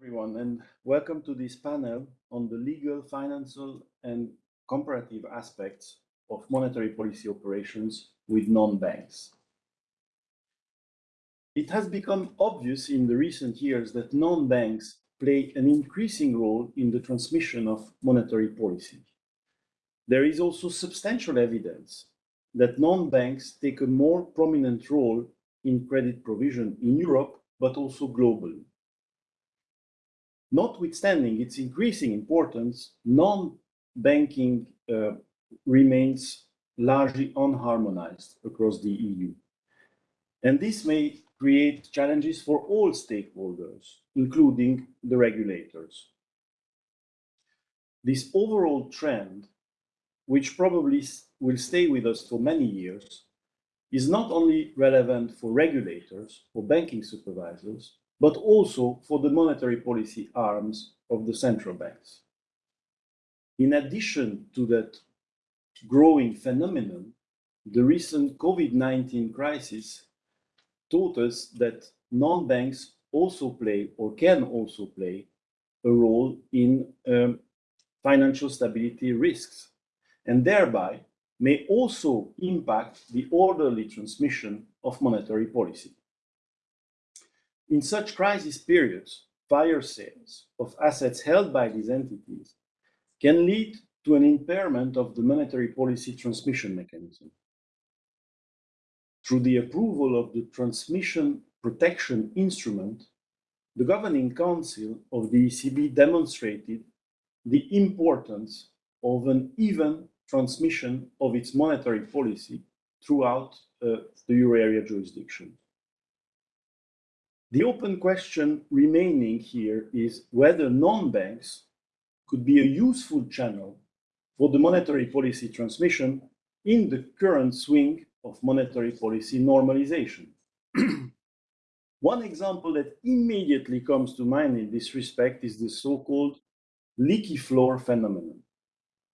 everyone, and welcome to this panel on the legal, financial, and comparative aspects of monetary policy operations with non-banks. It has become obvious in the recent years that non-banks play an increasing role in the transmission of monetary policy. There is also substantial evidence that non-banks take a more prominent role in credit provision in Europe, but also globally. Notwithstanding its increasing importance, non-banking uh, remains largely unharmonized across the EU. And this may create challenges for all stakeholders, including the regulators. This overall trend, which probably will stay with us for many years, is not only relevant for regulators or banking supervisors, but also for the monetary policy arms of the central banks. In addition to that growing phenomenon, the recent COVID-19 crisis taught us that non-banks also play or can also play a role in um, financial stability risks and thereby may also impact the orderly transmission of monetary policy. In such crisis periods, fire sales of assets held by these entities can lead to an impairment of the monetary policy transmission mechanism. Through the approval of the transmission protection instrument, the Governing Council of the ECB demonstrated the importance of an even transmission of its monetary policy throughout uh, the euro area jurisdiction. The open question remaining here is whether non-banks could be a useful channel for the monetary policy transmission in the current swing of monetary policy normalization. One example that immediately comes to mind in this respect is the so-called leaky floor phenomenon.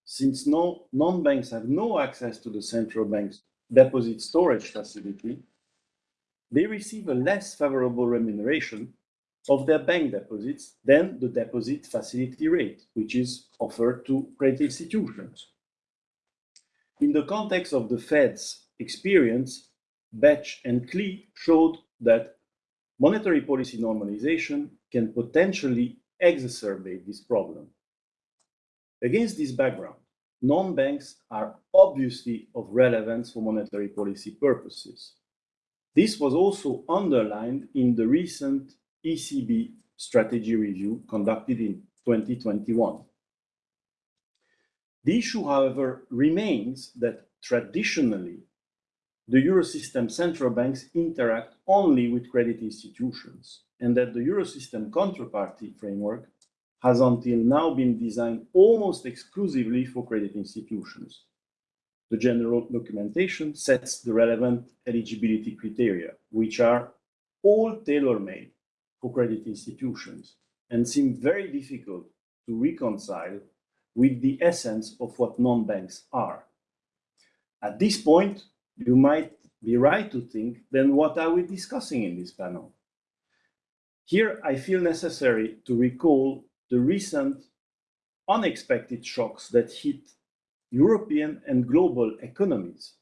Since no non-banks have no access to the central bank's deposit storage facility, they receive a less favorable remuneration of their bank deposits than the deposit facility rate, which is offered to credit institutions. In the context of the Fed's experience, Bech and Klee showed that monetary policy normalization can potentially exacerbate this problem. Against this background, non-banks are obviously of relevance for monetary policy purposes. This was also underlined in the recent ECB strategy review conducted in 2021. The issue, however, remains that traditionally, the Eurosystem central banks interact only with credit institutions, and that the Eurosystem counterparty framework has until now been designed almost exclusively for credit institutions. The general documentation sets the relevant eligibility criteria, which are all tailor-made for credit institutions and seem very difficult to reconcile with the essence of what non-banks are. At this point, you might be right to think, then what are we discussing in this panel? Here, I feel necessary to recall the recent unexpected shocks that hit European and global economies,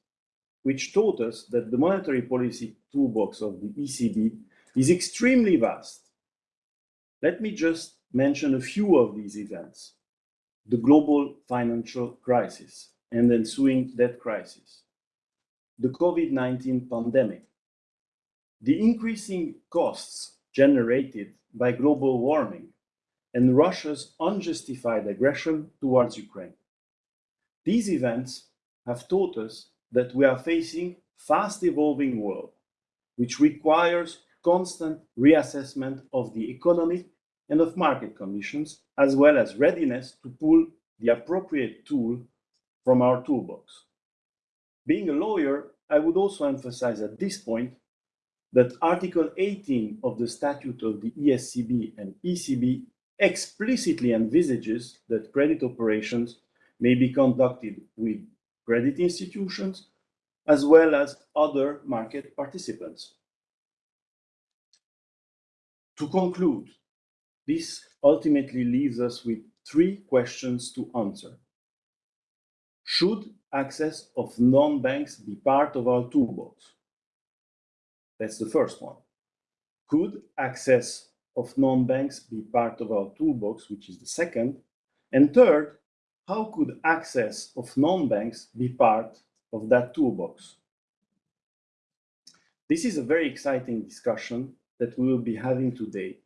which taught us that the monetary policy toolbox of the ECB is extremely vast. Let me just mention a few of these events. The global financial crisis and ensuing debt crisis, the COVID-19 pandemic, the increasing costs generated by global warming, and Russia's unjustified aggression towards Ukraine. These events have taught us that we are facing a fast evolving world, which requires constant reassessment of the economic and of market conditions, as well as readiness to pull the appropriate tool from our toolbox. Being a lawyer, I would also emphasize at this point that Article 18 of the Statute of the ESCB and ECB explicitly envisages that credit operations may be conducted with credit institutions as well as other market participants. To conclude, this ultimately leaves us with three questions to answer. Should access of non-banks be part of our toolbox? That's the first one. Could access of non-banks be part of our toolbox, which is the second? And third, how could access of non-banks be part of that toolbox? This is a very exciting discussion that we will be having today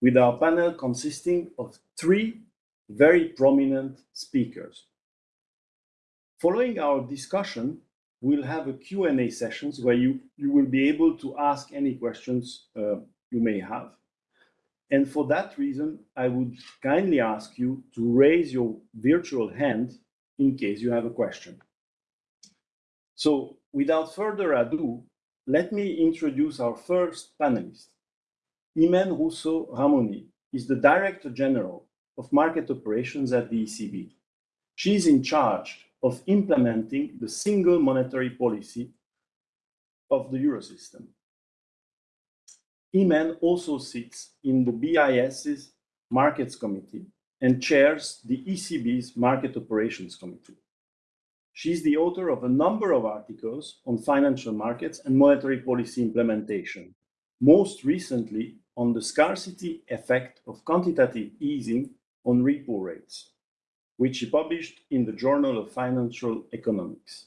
with our panel consisting of three very prominent speakers. Following our discussion, we'll have a Q&A sessions where you, you will be able to ask any questions uh, you may have. And for that reason, I would kindly ask you to raise your virtual hand in case you have a question. So without further ado, let me introduce our first panelist. Imène Rousseau Rahmouni is the Director General of Market Operations at the ECB. She is in charge of implementing the single monetary policy of the Eurosystem. Imène also sits in the BIS's Markets Committee and chairs the ECB's Market Operations Committee. She's the author of a number of articles on financial markets and monetary policy implementation, most recently on the scarcity effect of quantitative easing on repo rates, which she published in the Journal of Financial Economics.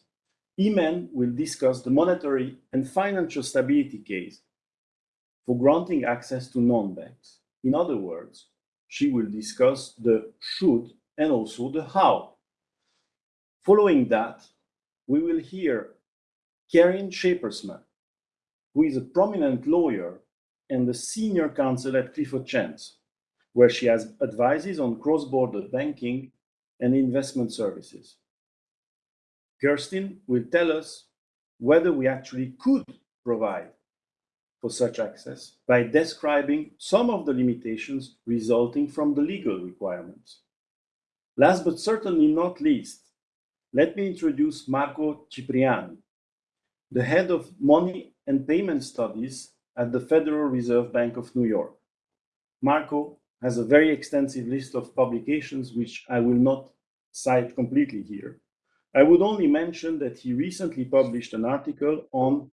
Imène will discuss the monetary and financial stability case for granting access to non-banks. In other words, she will discuss the should and also the how. Following that, we will hear Karin Schaepersma, who is a prominent lawyer and the senior counsel at Clifford Chance, where she has advises on cross-border banking and investment services. Kirsten will tell us whether we actually could provide for such access by describing some of the limitations resulting from the legal requirements. Last but certainly not least, let me introduce Marco Cipriani, the head of money and payment studies at the Federal Reserve Bank of New York. Marco has a very extensive list of publications, which I will not cite completely here. I would only mention that he recently published an article on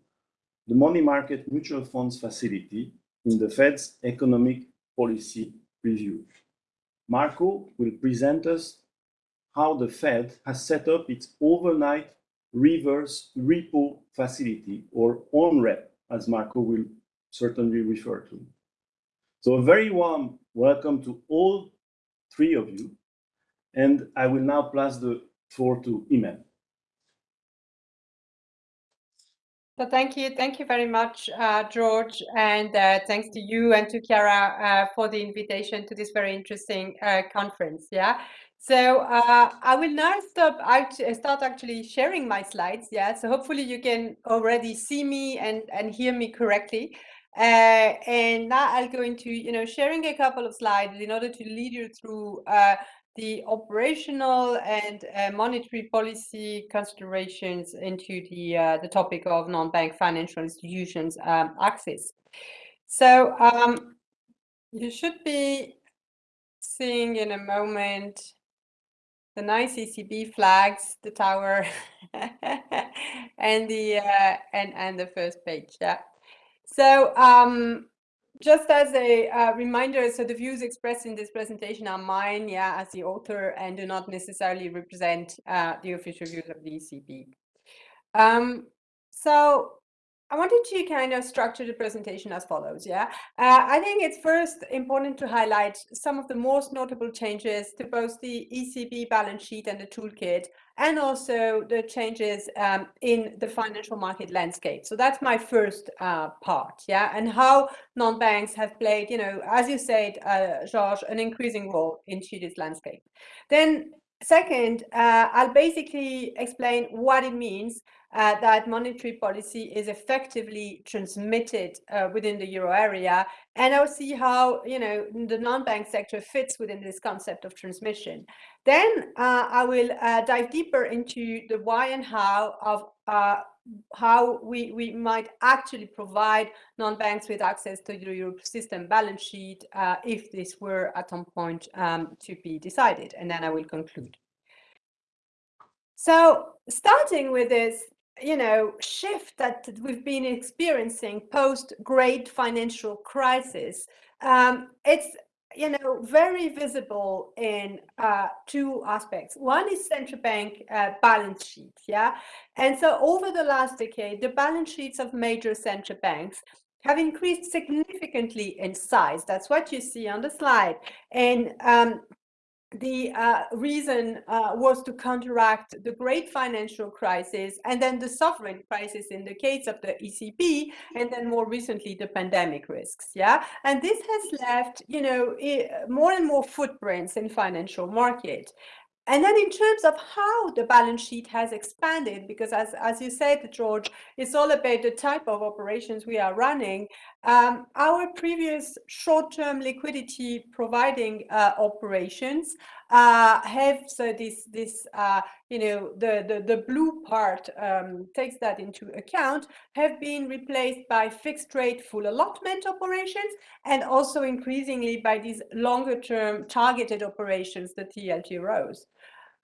the money market mutual funds facility in the Fed's economic policy review. Marco will present us how the Fed has set up its overnight reverse repo facility or ONREP, as Marco will certainly refer to. So a very warm welcome to all three of you. And I will now pass the floor to Imène. So thank you. Thank you very much, uh, George. And uh, thanks to you and to Chiara uh, for the invitation to this very interesting uh, conference. Yeah. So uh, I will now stop start actually sharing my slides. Yeah. So hopefully you can already see me and, and hear me correctly. Uh, and now I'll go into, you know, sharing a couple of slides in order to lead you through the operational and uh, monetary policy considerations into the uh, the topic of non-bank financial institutions um, access. So um, you should be seeing in a moment the nice ECB flags, the tower, and the uh, and and the first page. Yeah. So um, just as a uh, reminder, so the views expressed in this presentation are mine, yeah, as the author, and do not necessarily represent uh, the official views of the ECB. Um, so I wanted to kind of structure the presentation as follows, yeah? Uh, I think it's first important to highlight some of the most notable changes to both the ECB balance sheet and the toolkit, and also the changes um, in the financial market landscape. So that's my first uh, part, yeah? And how non-banks have played, you know, as you said, uh, George, an increasing role into this landscape. Then second, uh, I'll basically explain what it means uh, that monetary policy is effectively transmitted uh, within the euro area. And I'll see how, you know, the non-bank sector fits within this concept of transmission. Then uh, I will uh, dive deeper into the why and how of uh, how we, we might actually provide non-banks with access to the Euro system balance sheet uh, if this were at some point um, to be decided. And then I will conclude. So starting with this, you know, shift that we've been experiencing post great financial crisis, um, it's you know, very visible in uh, two aspects. One is central bank uh, balance sheets, yeah? And so over the last decade, the balance sheets of major central banks have increased significantly in size. That's what you see on the slide. And um, the uh, reason uh, was to counteract the great financial crisis and then the sovereign crisis in the case of the ECB and then more recently the pandemic risks yeah? And this has left you know more and more footprints in financial market and then in terms of how the balance sheet has expanded, because as, as you said, George, it's all about the type of operations we are running. Um, our previous short-term liquidity providing uh, operations uh, have so this this uh, you know the the the blue part um, takes that into account have been replaced by fixed rate full allotment operations and also increasingly by these longer term targeted operations the TLTROs.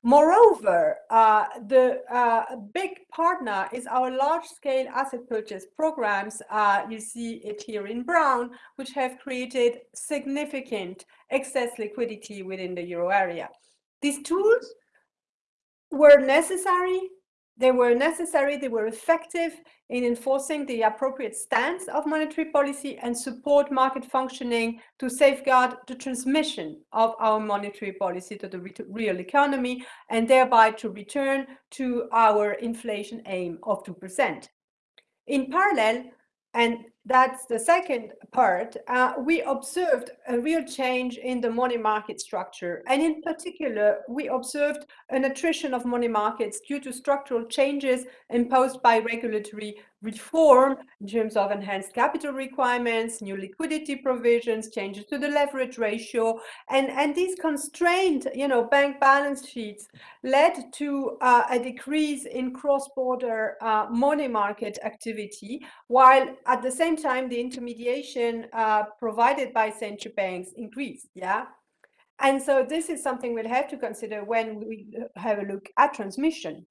Moreover, uh, the uh, big partner is our large-scale asset purchase programs. Uh, you see it here in brown, which have created significant excess liquidity within the euro area. These tools were necessary they were necessary, they were effective in enforcing the appropriate stance of monetary policy and support market functioning to safeguard the transmission of our monetary policy to the real economy and thereby to return to our inflation aim of 2%. In parallel, and that's the second part, uh, we observed a real change in the money market structure. And in particular, we observed an attrition of money markets due to structural changes imposed by regulatory reform in terms of enhanced capital requirements, new liquidity provisions, changes to the leverage ratio, and, and these constrained, you know, bank balance sheets led to uh, a decrease in cross-border uh, money market activity, while at the same time the intermediation uh, provided by central banks increased, yeah? And so this is something we'll have to consider when we have a look at transmission.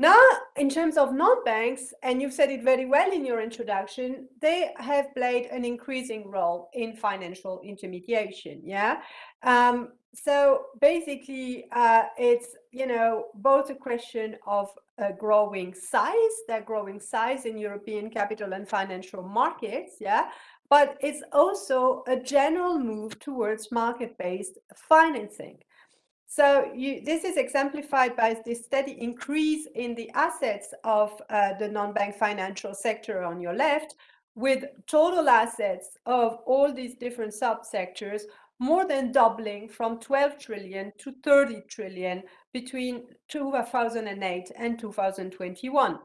Now, in terms of non-banks, and you've said it very well in your introduction, they have played an increasing role in financial intermediation. Yeah. Um, so basically, uh, it's you know both a question of a growing size, their growing size in European capital and financial markets. Yeah. But it's also a general move towards market-based financing. So you, this is exemplified by this steady increase in the assets of uh, the non-bank financial sector on your left, with total assets of all these different subsectors more than doubling from 12 trillion to 30 trillion between 2008 and 2021.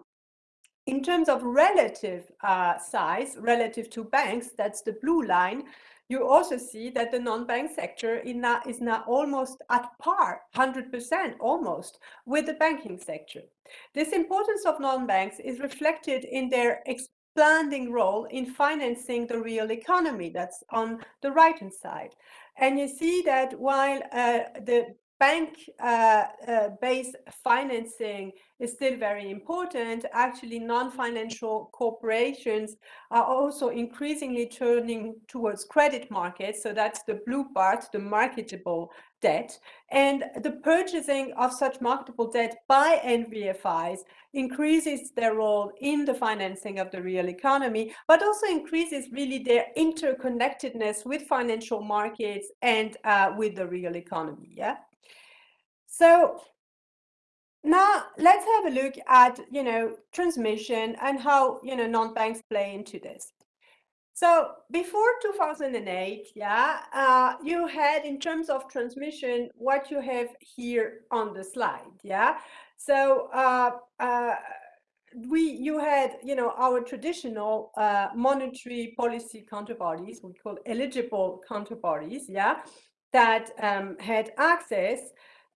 In terms of relative uh, size, relative to banks, that's the blue line, you also see that the non-bank sector is now, almost at par, 100% almost, with the banking sector. This importance of non-banks is reflected in their expanding role in financing the real economy. That's on the right-hand side. And you see that while uh, the bank-based uh, uh, financing is still very important. Actually, non-financial corporations are also increasingly turning towards credit markets. So that's the blue part, the marketable debt. And the purchasing of such marketable debt by NBFIs increases their role in the financing of the real economy, but also increases really their interconnectedness with financial markets and uh, with the real economy. Yeah. So now let's have a look at, you know, transmission and how, you know, non-banks play into this. So before 2008, yeah, uh, you had in terms of transmission, what you have here on the slide, yeah. So uh, uh, we, you had, you know, our traditional uh, monetary policy counterparties, we call eligible counterparties, yeah, that um, had access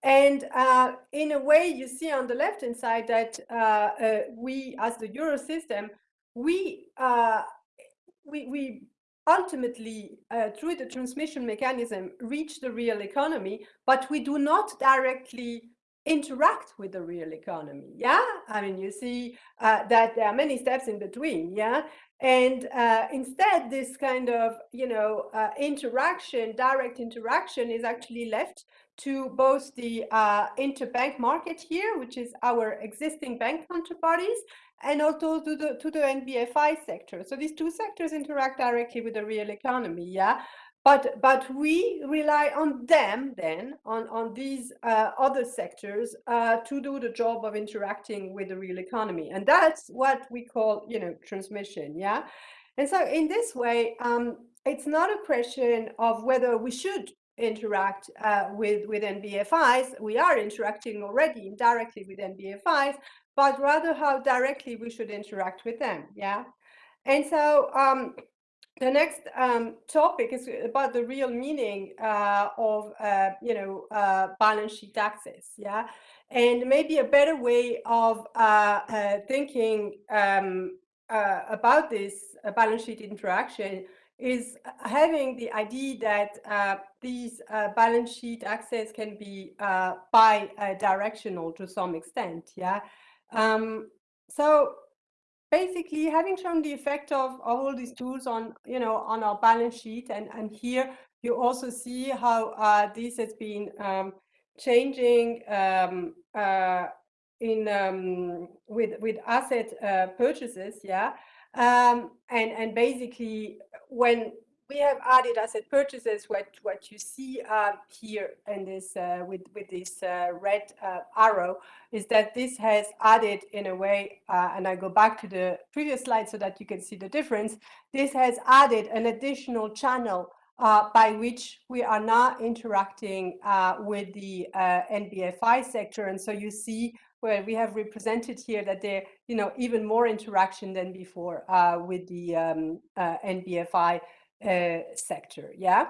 And uh, in a way, you see on the left-hand side that uh, uh, we, as the Euro system, we, uh, we, we ultimately, uh, through the transmission mechanism, reach the real economy, but we do not directly interact with the real economy. Yeah, I mean, you see uh, that there are many steps in between. Yeah, and instead, this kind of you know interaction, direct interaction, is actually left to both the uh, interbank market here, which is our existing bank counterparties, and also to the to the NBFI sector. So these two sectors interact directly with the real economy. Yeah, but but we rely on them then on on these uh, other sectors uh, to do the job of interacting with the real economy and that's what we call you know transmission yeah and so in this way um, it's not a question of whether we should interact uh, with with NBFIs we are interacting already indirectly with NBFIs but rather how directly we should interact with them yeah and so um, the next um, topic is about the real meaning uh, of, uh, you know, uh, balance sheet access, yeah? And maybe a better way of uh, uh, thinking um, about this balance sheet interaction is having the idea that these balance sheet access can be bi-directional to some extent, yeah? Um, so basically having shown the effect of, of all these tools on you know on our balance sheet and and here you also see how uh, this has been um, changing um, uh, in um, with with asset uh, purchases yeah um, and and basically when we have added asset purchases. What what you see uh, here in this uh, with with this uh, red uh, arrow is that this has added in a way, uh, and I go back to the previous slide so that you can see the difference. This has added an additional channel uh, by which we are now interacting with the NBFI sector, and so you see where we have represented here that there, you know, even more interaction than before with the um, NBFI uh, sector. Yeah.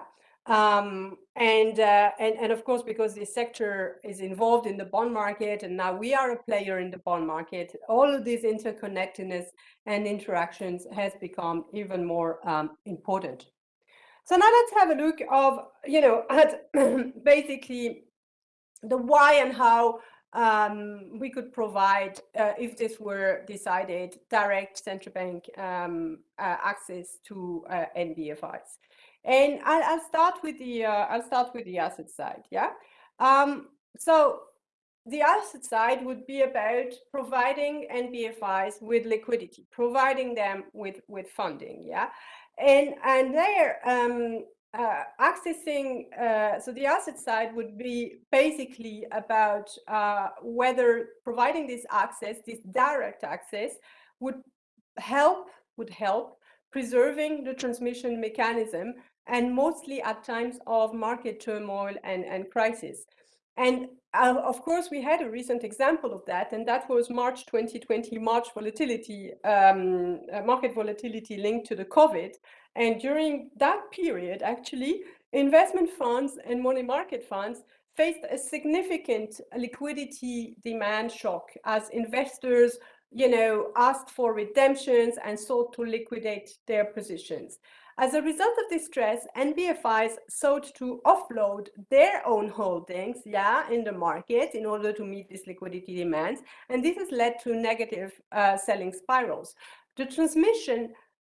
Um, and, uh, and, and of course, because this sector is involved in the bond market and now we are a player in the bond market, all of these interconnectedness and interactions has become even more um, important. So now let's have a look of, you know, at basically the why and how um, we could provide, uh, if this were decided, direct central bank um, uh, access to uh, NBFIs. And I'll, I'll, start with the uh, I'll start with the asset side. Yeah. Um, so the asset side would be about providing NBFIs with liquidity, providing them with with funding. Yeah. And and there um, uh, accessing, uh, so the asset side would be basically about uh, whether providing this access, this direct access, would help, would help preserving the transmission mechanism and mostly at times of market turmoil and, and crisis. And uh, of course, we had a recent example of that, and that was March 2020, March volatility, um, uh, market volatility linked to the COVID. And during that period, actually, investment funds and money market funds faced a significant liquidity demand shock as investors you know, asked for redemptions and sought to liquidate their positions. As a result of this stress, NBFIs sought to offload their own holdings, yeah, in the market in order to meet these liquidity demands. And this has led to negative uh, selling spirals. The transmission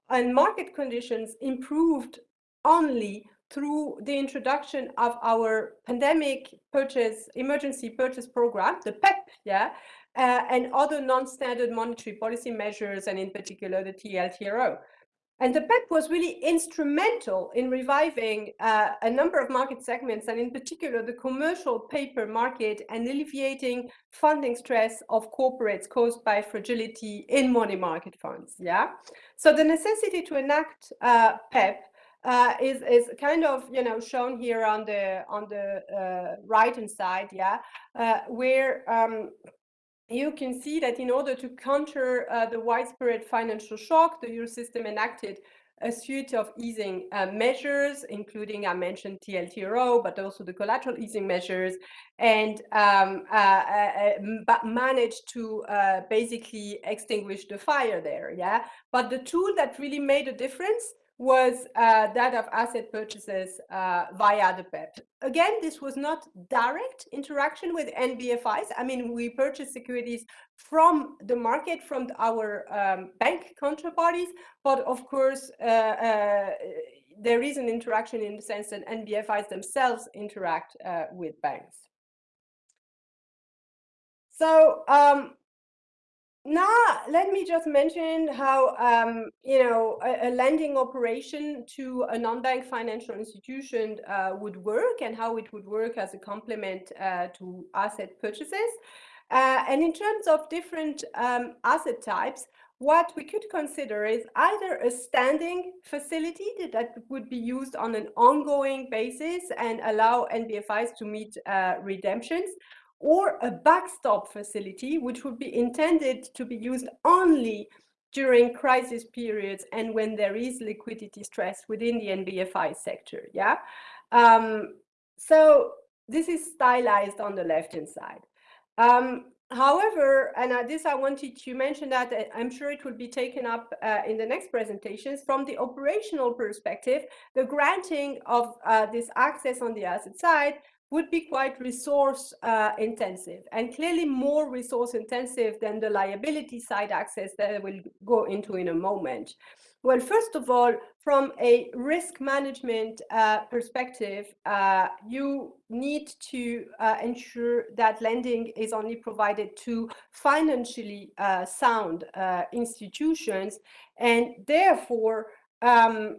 and market conditions improved only through the introduction of our pandemic purchase emergency purchase program, the PEPP, yeah, uh, and other non-standard monetary policy measures, and in particular the TLTRO. And the PEPP was really instrumental in reviving uh, a number of market segments, and in particular the commercial paper market, and alleviating funding stress of corporates caused by fragility in money market funds. Yeah. So the necessity to enact uh, PEPP uh, is is kind of you know shown here on the on the uh, right hand side. Yeah, uh, where um, you can see that in order to counter uh, the widespread financial shock, the Eurosystem enacted a suite of easing uh, measures, including I mentioned TLTRO, but also the collateral easing measures, and um, uh, uh, uh managed to uh, basically extinguish the fire there. Yeah, but the tool that really made a difference was uh, that of asset purchases uh, via the PEPP. Again, this was not direct interaction with NBFIs. I mean, we purchase securities from the market, from our um, bank counterparties, but of course, uh, uh there is an interaction in the sense that NBFIs themselves interact uh, with banks. So um, now, let me just mention how, um, you know, a, a, lending operation to a non-bank financial institution uh, would work and how it would work as a complement uh, to asset purchases. Uh, and in terms of different um, asset types, what we could consider is either a standing facility that would be used on an ongoing basis and allow NBFIs to meet uh, redemptions, or a backstop facility, which would be intended to be used only during crisis periods and when there is liquidity stress within the NBFI sector. Yeah. Um, so this is stylized on the left-hand side. Um, however, and this I wanted to mention that uh, I'm sure it will be taken up uh, in the next presentations. From the operational perspective, the granting of uh, this access on the asset side would be quite resource uh, intensive and clearly more resource intensive than the liability side access that I will go into in a moment. Well, first of all, from a risk management uh, perspective, uh, you need to uh, ensure that lending is only provided to financially uh, sound uh, institutions and therefore um,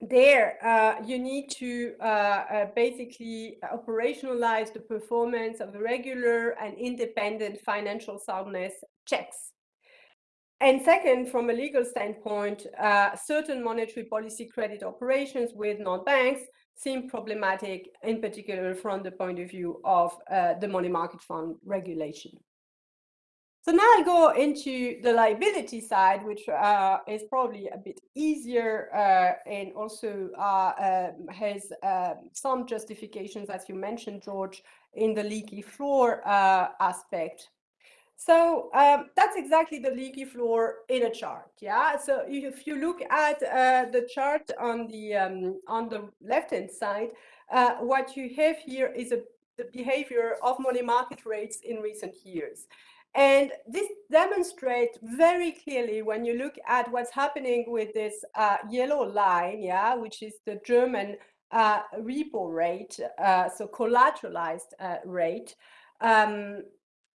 there uh, you need to uh, uh, basically operationalize the performance of regular and independent financial soundness checks. And second, from a legal standpoint, uh, certain monetary policy credit operations with non-banks seem problematic, in particular from the point of view of uh, the money market fund regulation. So now I'll go into the liability side, which uh, is probably a bit easier uh, and also uh, um, has um, some justifications, as you mentioned, George, in the leaky floor uh, aspect. So um, that's exactly the leaky floor in a chart. Yeah. So if you look at uh, the chart on the um, on the left hand side, uh, what you have here is a, the behavior of money market rates in recent years. And this demonstrates very clearly when you look at what's happening with this uh, yellow line, yeah, which is the German uh, repo rate, uh, so collateralized uh, rate. Um,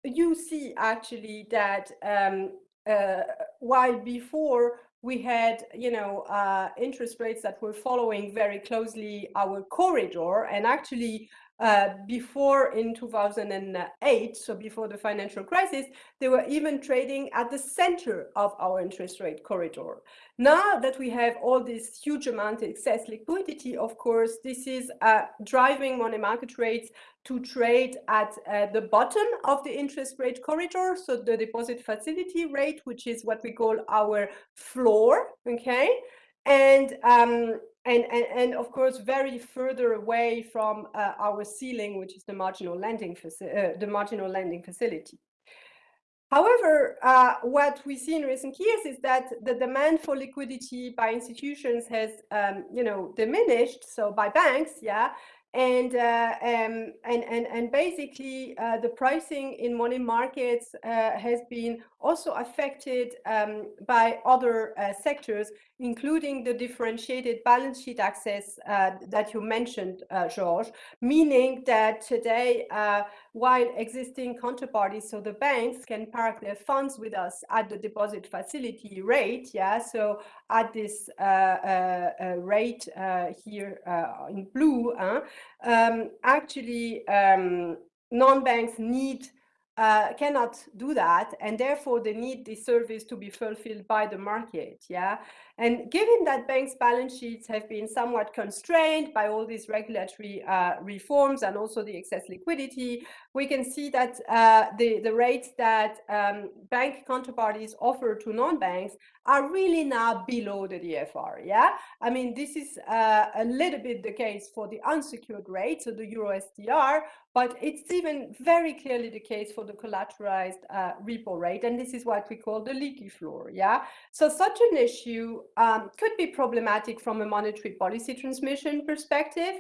you see actually that um, uh, while before we had, you know, uh, interest rates that were following very closely our corridor and actually uh, before in 2008, so before the financial crisis, they were even trading at the center of our interest rate corridor. Now that we have all this huge amount of excess liquidity, of course, this is uh, driving money market rates to trade at uh, the bottom of the interest rate corridor, so the deposit facility rate, which is what we call our floor, okay? And um, and, and, and of course, very further away from uh, our ceiling, which is the marginal lending, uh, the marginal lending facility. However, uh, what we see in recent years is that the demand for liquidity by institutions has, um, you know, diminished. So by banks, yeah, and uh, um, and and and basically uh, the pricing in money markets uh, has been also affected um, by other uh, sectors, including the differentiated balance sheet access uh, that you mentioned, uh, George, meaning that today, while existing counterparties, so the banks can park their funds with us at the deposit facility rate, yeah, so at this rate here in blue, um, actually um, non-banks need uh, cannot do that and therefore they need the service to be fulfilled by the market yeah and given that banks balance sheets have been somewhat constrained by all these regulatory uh, reforms and also the excess liquidity we can see that uh, the the rates that um, bank counterparties offer to non-banks are really now below the DFR. Yeah, I mean, this is uh, a little bit the case for the unsecured rate, so the Euro STR, but it's even very clearly the case for the collateralized uh, repo rate. And this is what we call the leaky floor. Yeah, so such an issue um, could be problematic from a monetary policy transmission perspective.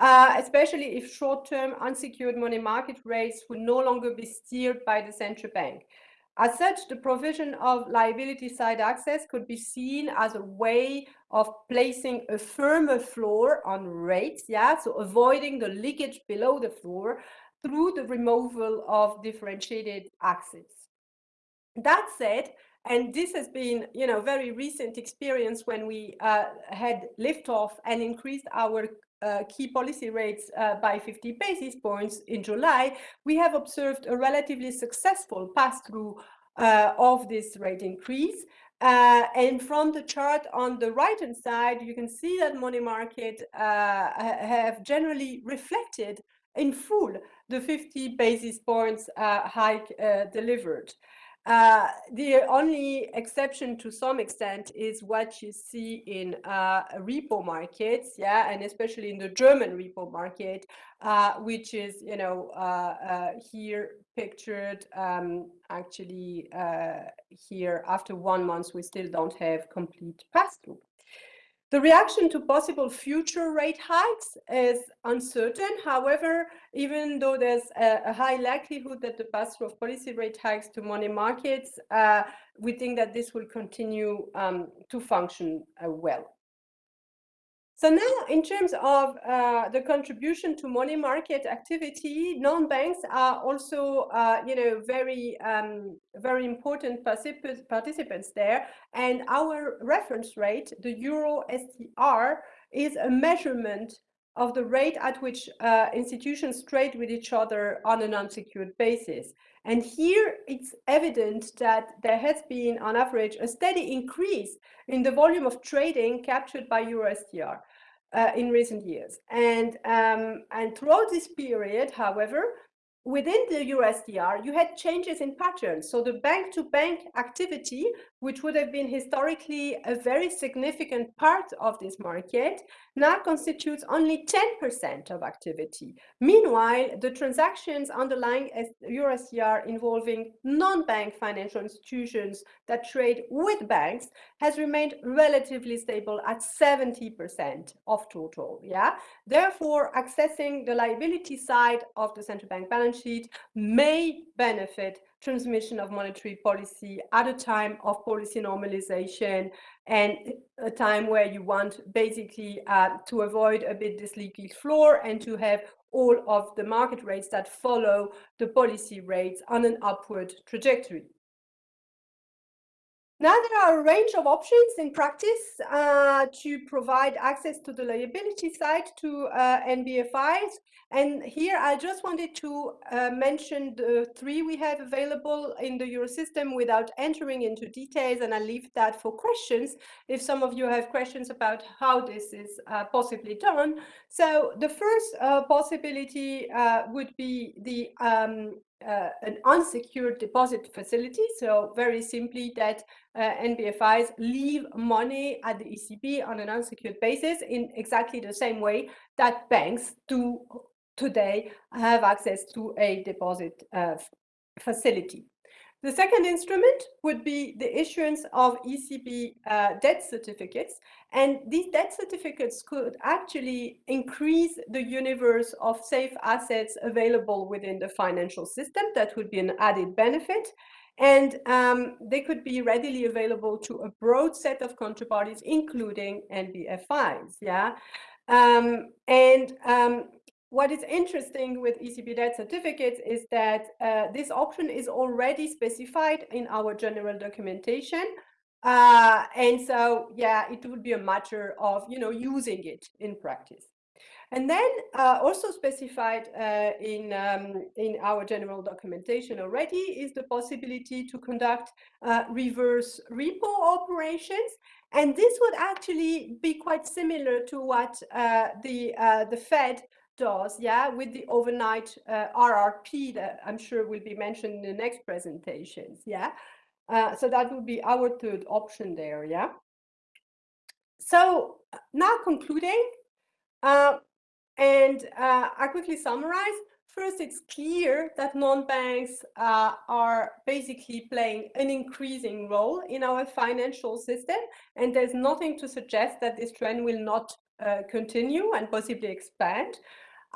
Uh, especially if short-term unsecured money market rates would no longer be steered by the central bank. As such, the provision of liability side access could be seen as a way of placing a firmer floor on rates, yeah, so avoiding the leakage below the floor through the removal of differentiated access. That said, and this has been, you know, very recent experience when we uh, had liftoff and increased our uh, key policy rates uh, by 50 basis points in July, we have observed a relatively successful pass-through uh, of this rate increase. Uh, and from the chart on the right-hand side, you can see that money market uh, have generally reflected in full the 50 basis points uh, hike delivered. Uh, the only exception to some extent is what you see in uh, repo markets, yeah, and especially in the German repo market, uh, which is, you know, uh, uh, here pictured um, actually uh, here after one month, we still don't have complete pass-through. The reaction to possible future rate hikes is uncertain. However, even though there's a, high likelihood that the pass-through of policy rate hikes to money markets, uh, we think that this will continue um, to function uh, well. So now, in terms of uh, the contribution to money market activity, non-banks are also, uh, you know, very, um, very important particip participants there. And our reference rate, the Euro STR, is a measurement of the rate at which uh, institutions trade with each other on an unsecured basis. And here it's evident that there has been, on average, a steady increase in the volume of trading captured by EuroSTR uh, in recent years. And, um, and throughout this period, however, within the USDR, you had changes in patterns. So the bank-to-bank -bank activity, which would have been historically a very significant part of this market, now constitutes only 10% of activity. Meanwhile, the transactions underlying USDR involving non-bank financial institutions that trade with banks has remained relatively stable at 70% of total. Yeah. Therefore, accessing the liability side of the central bank balance sheet may benefit transmission of monetary policy at a time of policy normalization and a time where you want basically uh, to avoid a bit this leaky floor and to have all of the market rates that follow the policy rates on an upward trajectory. Now there are a range of options in practice uh, to provide access to the liability side to uh, NBFIs. And here I just wanted to uh, mention the three we have available in the Eurosystem without entering into details. And I'll leave that for questions if some of you have questions about how this is uh, possibly done. So the first uh, possibility uh, would be the um, uh, an unsecured deposit facility. So very simply that uh, NBFIs leave money at the ECB on an unsecured basis in exactly the same way that banks do today have access to a deposit uh, facility. The second instrument would be the issuance of ECB uh, debt certificates. And these debt certificates could actually increase the universe of safe assets available within the financial system. That would be an added benefit. And um, they could be readily available to a broad set of counterparties, including NBFIs. Yeah. Um, and um, what is interesting with ECB debt certificates is that uh, this option is already specified in our general documentation. Uh, and so, yeah, it would be a matter of, you know, using it in practice. And then uh, also specified uh, in, um, in our general documentation already is the possibility to conduct uh, reverse repo operations. And this would actually be quite similar to what uh, the, the Fed does, yeah, with the overnight uh, RRP that I'm sure will be mentioned in the next presentations, yeah. Uh, so that would be our third option there, yeah? So now concluding, uh, and uh, I quickly summarize. First, it's clear that non-banks uh, are basically playing an increasing role in our financial system, and there's nothing to suggest that this trend will not uh, continue and possibly expand.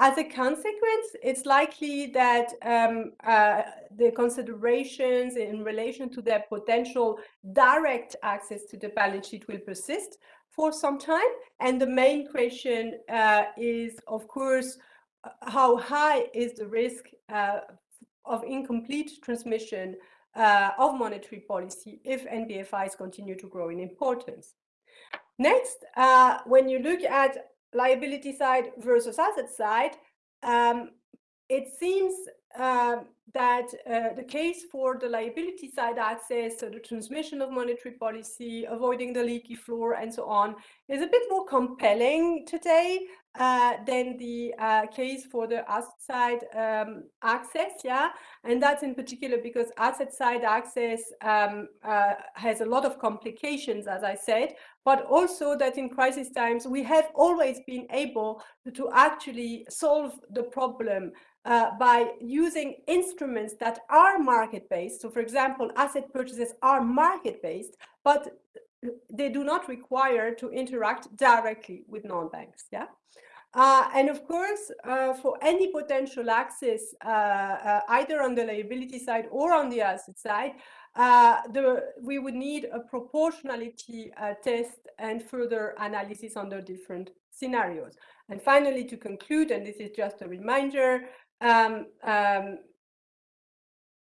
As a consequence, it's likely that um, uh, the considerations in relation to their potential direct access to the balance sheet will persist for some time. And the main question uh, is, of course, uh, how high is the risk uh, of incomplete transmission uh, of monetary policy if NBFIs continue to grow in importance. Next, uh, when you look at liability side versus asset side, um, it seems uh, that uh, the case for the liability side access, so the transmission of monetary policy, avoiding the leaky floor, and so on, is a bit more compelling today uh, than the uh, case for the asset side um, access. Yeah, and that's in particular because asset side access um, uh, has a lot of complications, as I said, but also that in crisis times we have always been able to actually solve the problem uh, by using instruments that are market-based. So for example, asset purchases are market-based, but they do not require to interact directly with non-banks. Yeah. Uh, and of course, uh, for any potential access, uh, uh either on the liability side or on the asset side, uh, the, we would need a proportionality uh, test and further analysis under different scenarios. And finally, to conclude, and this is just a reminder, um, um,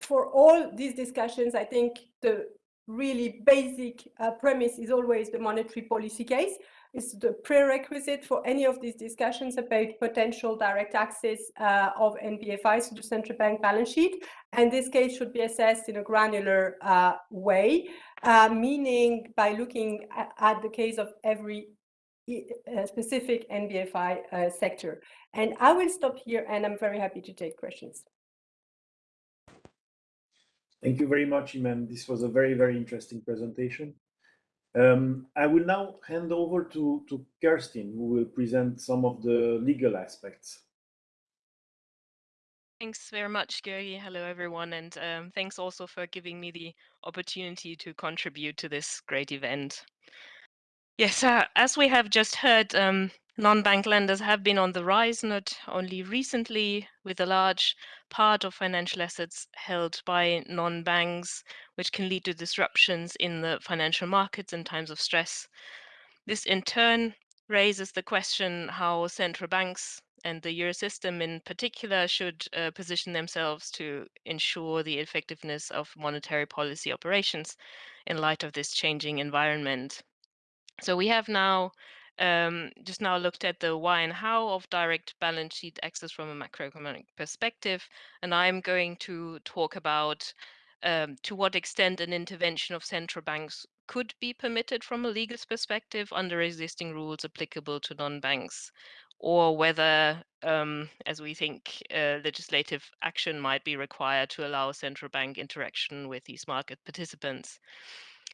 for all these discussions, I think the really basic uh, premise is always the monetary policy case. It's the prerequisite for any of these discussions about potential direct access uh, of NBFIs to the central bank balance sheet. And this case should be assessed in a granular uh, way, uh, meaning by looking at, at, the case of every uh, specific NBFI uh, sector. And I will stop here and I'm very happy to take questions. Thank you very much, Imène. This was a very, very interesting presentation. Um, I will now hand over to, to Kerstin, who will present some of the legal aspects. Thanks very much, Gary. Hello, everyone. And um, thanks also for giving me the opportunity to contribute to this great event. Yes, uh, as we have just heard, um, non-bank lenders have been on the rise, not only recently, with a large part of financial assets held by non-banks, which can lead to disruptions in the financial markets in times of stress. This in turn raises the question how central banks and the euro system in particular should uh, position themselves to ensure the effectiveness of monetary policy operations in light of this changing environment. So we have now um, just now looked at the why and how of direct balance sheet access from a macroeconomic perspective, and I'm going to talk about um, to what extent an intervention of central banks could be permitted from a legal perspective under existing rules applicable to non-banks, or whether, um, as we think, uh, legislative action might be required to allow central bank interaction with these market participants.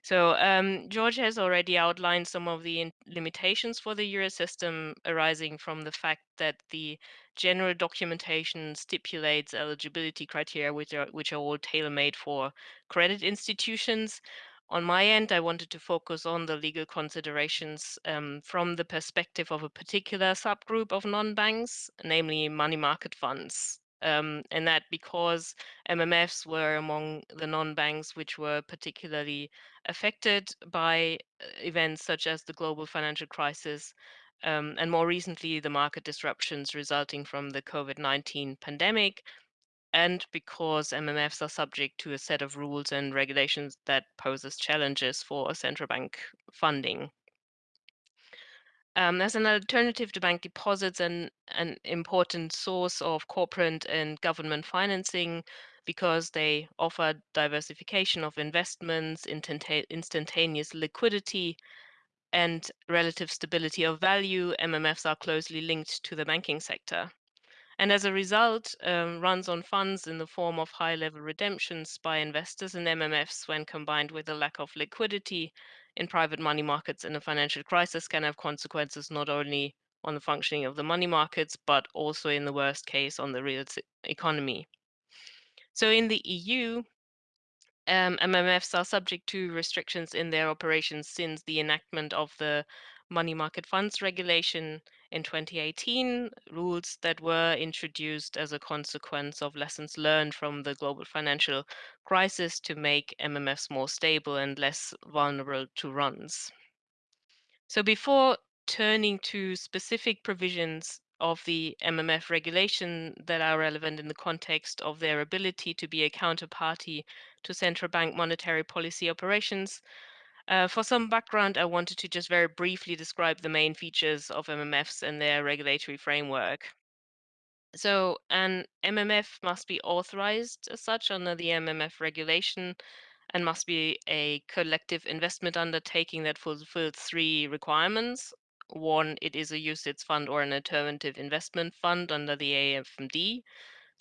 So um, George has already outlined some of the limitations for the euro system arising from the fact that the general documentation stipulates eligibility criteria which are, which are all tailor-made for credit institutions. On my end, I wanted to focus on the legal considerations um, from the perspective of a particular subgroup of non-banks, namely money market funds um, and that because MMFs were among the non-banks which were particularly affected by uh, events such as the global financial crisis um, and more recently the market disruptions resulting from the COVID-19 pandemic and because MMFs are subject to a set of rules and regulations that poses challenges for central bank funding. Um, as an alternative to bank deposits and an important source of corporate and government financing because they offer diversification of investments, instantaneous liquidity, and relative stability of value, MMFs are closely linked to the banking sector. and as a result um, runs on funds in the form of high level redemptions by investors and MMFs when combined with a lack of liquidity in private money markets in a financial crisis can have consequences not only on the functioning of the money markets, but also in the worst case on the real economy. So in the EU, um, MMFs are subject to restrictions in their operations since the enactment of the money market funds regulation in 2018, rules that were introduced as a consequence of lessons learned from the global financial crisis to make MMFs more stable and less vulnerable to runs. So before turning to specific provisions of the MMF regulation that are relevant in the context of their ability to be a counterparty to central bank monetary policy operations. Uh, for some background, I wanted to just very briefly describe the main features of MMFs and their regulatory framework. So, an MMF must be authorized as such under the MMF regulation and must be a collective investment undertaking that fulfills three requirements. One, it is a UCITS fund or an alternative investment fund under the AIFMD.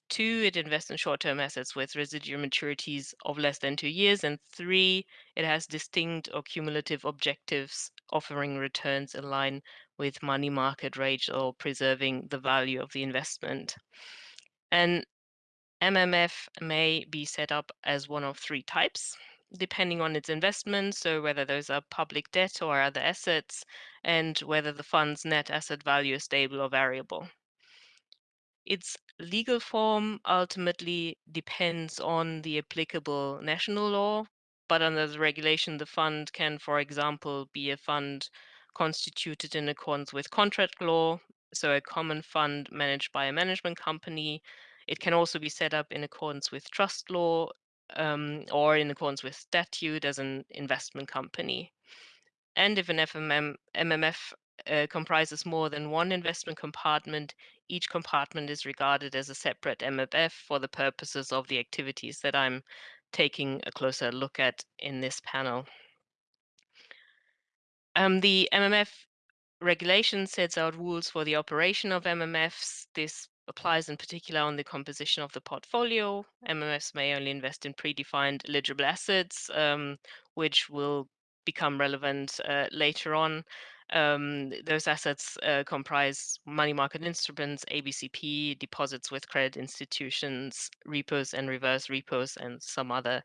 Two, it invests in short-term assets with residual maturities of less than two years. And three, it has distinct or cumulative objectives offering returns in line with money market rates or preserving the value of the investment. And MMF may be set up as one of three types, depending on its investments, so whether those are public debt or other assets, and whether the fund's net asset value is stable or variable. Its legal form ultimately depends on the applicable national law, but under the regulation, the fund can, for example, be a fund constituted in accordance with contract law, so a common fund managed by a management company, it can also be set up in accordance with trust law um, or in accordance with statute as an investment company. And if an FMM, MMF uh, comprises more than one investment compartment, each compartment is regarded as a separate MMF for the purposes of the activities that I'm taking a closer look at in this panel. Um, the MMF regulation sets out rules for the operation of MMFs. This applies in particular on the composition of the portfolio. MMFs may only invest in predefined eligible assets, um, which will become relevant uh, later on. Um, those assets uh, comprise money market instruments, ABCP, deposits with credit institutions, repos and reverse repos, and some other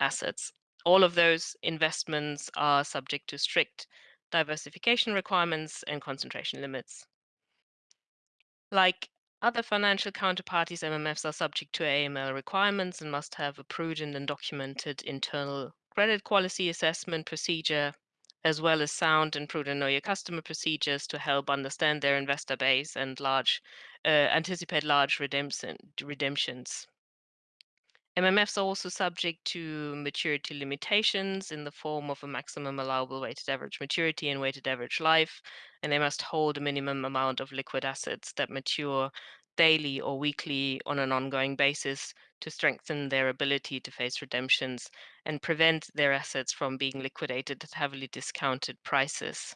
assets. All of those investments are subject to strict diversification requirements and concentration limits. Like other financial counterparties, MMFs are subject to AML requirements and must have a prudent and documented internal credit quality assessment procedure, as well as sound and prudent know your customer procedures to help understand their investor base and large uh, anticipate large redemption, redemptions. MMFs are also subject to maturity limitations in the form of a maximum allowable weighted average maturity and weighted average life, and they must hold a minimum amount of liquid assets that mature daily or weekly on an ongoing basis to strengthen their ability to face redemptions and prevent their assets from being liquidated at heavily discounted prices.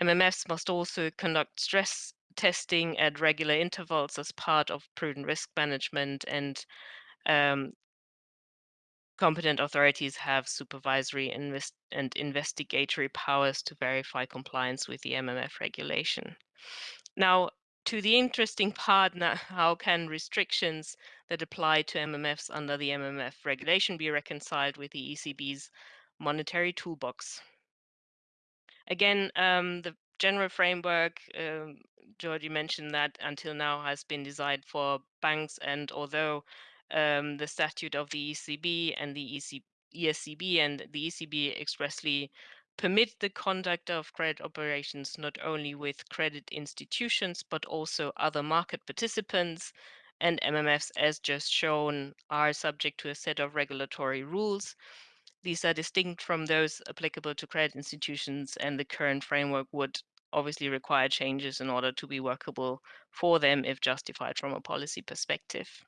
MMFs must also conduct stress testing at regular intervals as part of prudent risk management and um, competent authorities have supervisory invest and investigatory powers to verify compliance with the MMF regulation. Now, to the interesting part now, how can restrictions that apply to MMFs under the MMF regulation be reconciled with the ECB's monetary toolbox? Again, um, the general framework, um, Georgie mentioned that until now has been designed for banks, and although um, the statute of the ECB and the EC, ESCB and the ECB expressly permit the conduct of credit operations not only with credit institutions but also other market participants and MMFs as just shown are subject to a set of regulatory rules. These are distinct from those applicable to credit institutions and the current framework would obviously require changes in order to be workable for them if justified from a policy perspective.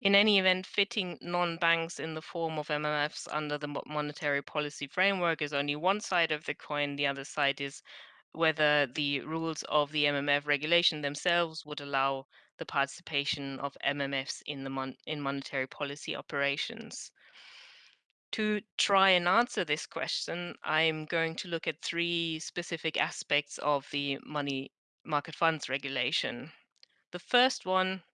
In any event, fitting non-banks in the form of MMFs under the monetary policy framework is only one side of the coin. The other side is whether the rules of the MMF regulation themselves would allow the participation of MMFs in the mon in monetary policy operations. To try and answer this question, I'm going to look at three specific aspects of the money market funds regulation. The first one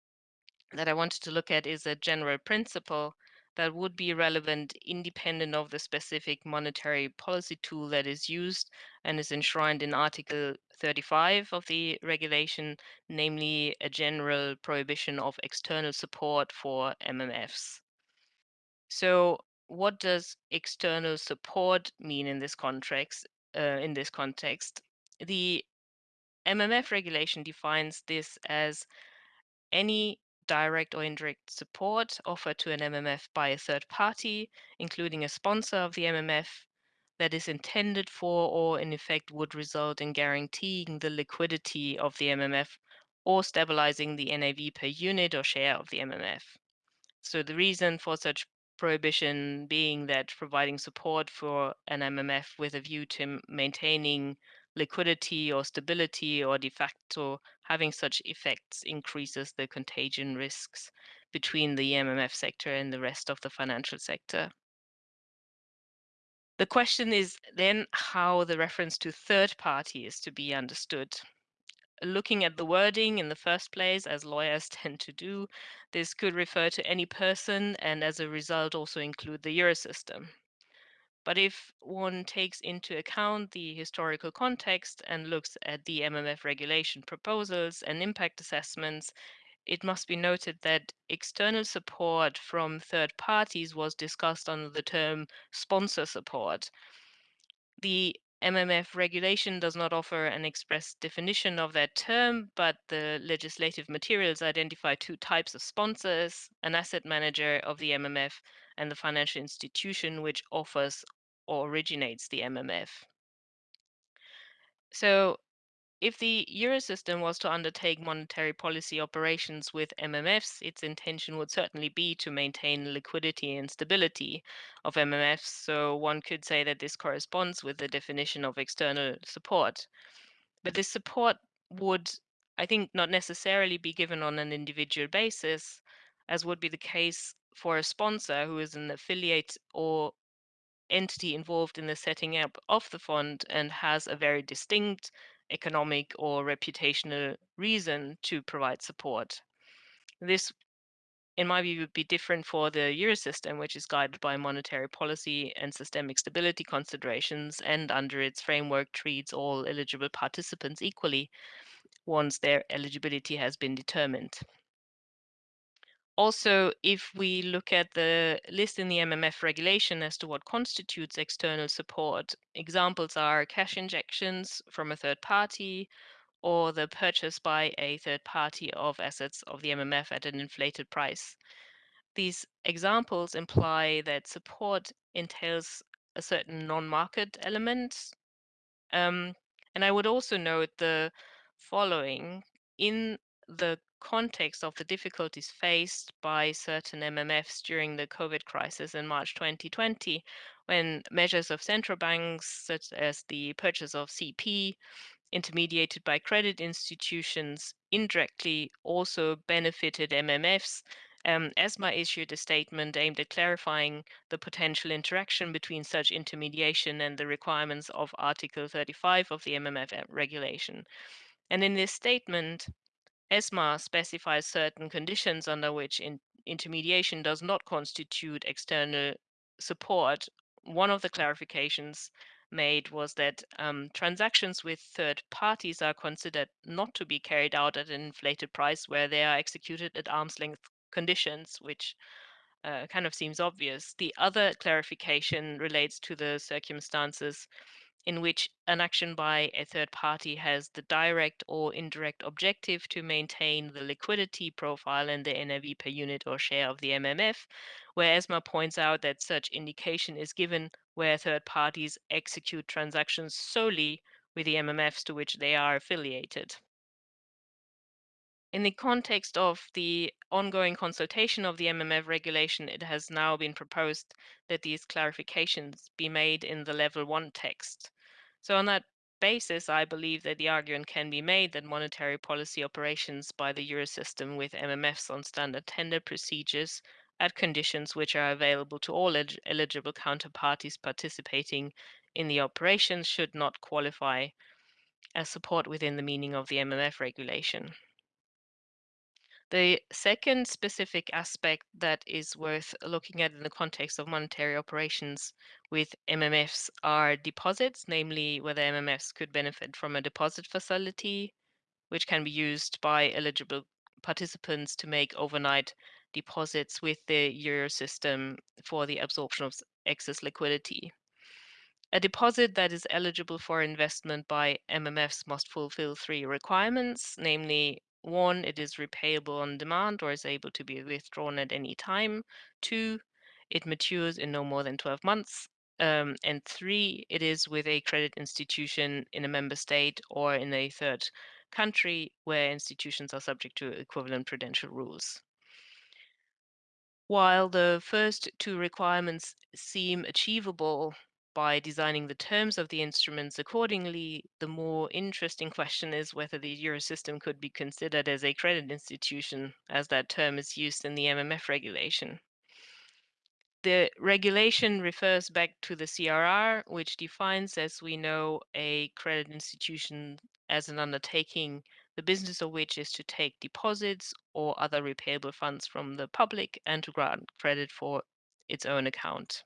that I wanted to look at is a general principle that would be relevant independent of the specific monetary policy tool that is used and is enshrined in Article 35 of the regulation, namely a general prohibition of external support for MMFs. So what does external support mean in this context? Uh, in this context, the MMF regulation defines this as any direct or indirect support offered to an MMF by a third party, including a sponsor of the MMF, that is intended for or in effect would result in guaranteeing the liquidity of the MMF or stabilizing the NAV per unit or share of the MMF. So the reason for such prohibition being that providing support for an MMF with a view to maintaining liquidity or stability or de facto having such effects increases the contagion risks between the MMF sector and the rest of the financial sector. The question is then how the reference to third party is to be understood looking at the wording in the first place, as lawyers tend to do, this could refer to any person and as a result also include the Eurosystem. But if one takes into account the historical context and looks at the MMF regulation proposals and impact assessments, it must be noted that external support from third parties was discussed under the term sponsor support. The MMF regulation does not offer an express definition of that term, but the legislative materials identify two types of sponsors an asset manager of the MMF and the financial institution which offers originates the MMF. So, if the Eurosystem was to undertake monetary policy operations with MMFs, its intention would certainly be to maintain liquidity and stability of MMFs. So one could say that this corresponds with the definition of external support. But this support would, I think, not necessarily be given on an individual basis, as would be the case for a sponsor who is an affiliate or entity involved in the setting up of the fund and has a very distinct economic or reputational reason to provide support. This, in my view, would be different for the Eurosystem, which is guided by monetary policy and systemic stability considerations, and under its framework treats all eligible participants equally once their eligibility has been determined. Also, if we look at the list in the MMF regulation as to what constitutes external support, examples are cash injections from a third party or the purchase by a third party of assets of the MMF at an inflated price. These examples imply that support entails a certain non-market element. Um, and I would also note the following. In the context of the difficulties faced by certain MMFs during the COVID crisis in March 2020, when measures of central banks, such as the purchase of CP, intermediated by credit institutions, indirectly also benefited MMFs. Um, ESMA issued a statement aimed at clarifying the potential interaction between such intermediation and the requirements of Article 35 of the MMF regulation. And in this statement, ESMA specifies certain conditions under which in intermediation does not constitute external support. One of the clarifications made was that um, transactions with third parties are considered not to be carried out at an inflated price where they are executed at arm's length conditions, which uh, kind of seems obvious. The other clarification relates to the circumstances in which an action by a third party has the direct or indirect objective to maintain the liquidity profile and the NAV per unit or share of the MMF, where ESMA points out that such indication is given where third parties execute transactions solely with the MMFs to which they are affiliated. In the context of the ongoing consultation of the MMF regulation, it has now been proposed that these clarifications be made in the level one text. So on that basis, I believe that the argument can be made that monetary policy operations by the Eurosystem with MMFs on standard tender procedures at conditions which are available to all elig- eligible counterparties participating in the operations should not qualify as support within the meaning of the MMF regulation. The second specific aspect that is worth looking at in the context of monetary operations with MMFs are deposits, namely whether MMFs could benefit from a deposit facility, which can be used by eligible participants to make overnight deposits with the euro system for the absorption of excess liquidity. A deposit that is eligible for investment by MMFs must fulfill three requirements, namely one, it is repayable on demand or is able to be withdrawn at any time. Two, it matures in no more than 12 months. Um, and three, it is with a credit institution in a member state or in a third country where institutions are subject to equivalent prudential rules. While the first two requirements seem achievable by designing the terms of the instruments accordingly, the more interesting question is whether the Eurosystem could be considered as a credit institution, as that term is used in the MMF regulation. The regulation refers back to the CRR, which defines, as we know, a credit institution as an undertaking, the business of which is to take deposits or other repayable funds from the public and to grant credit for its own account.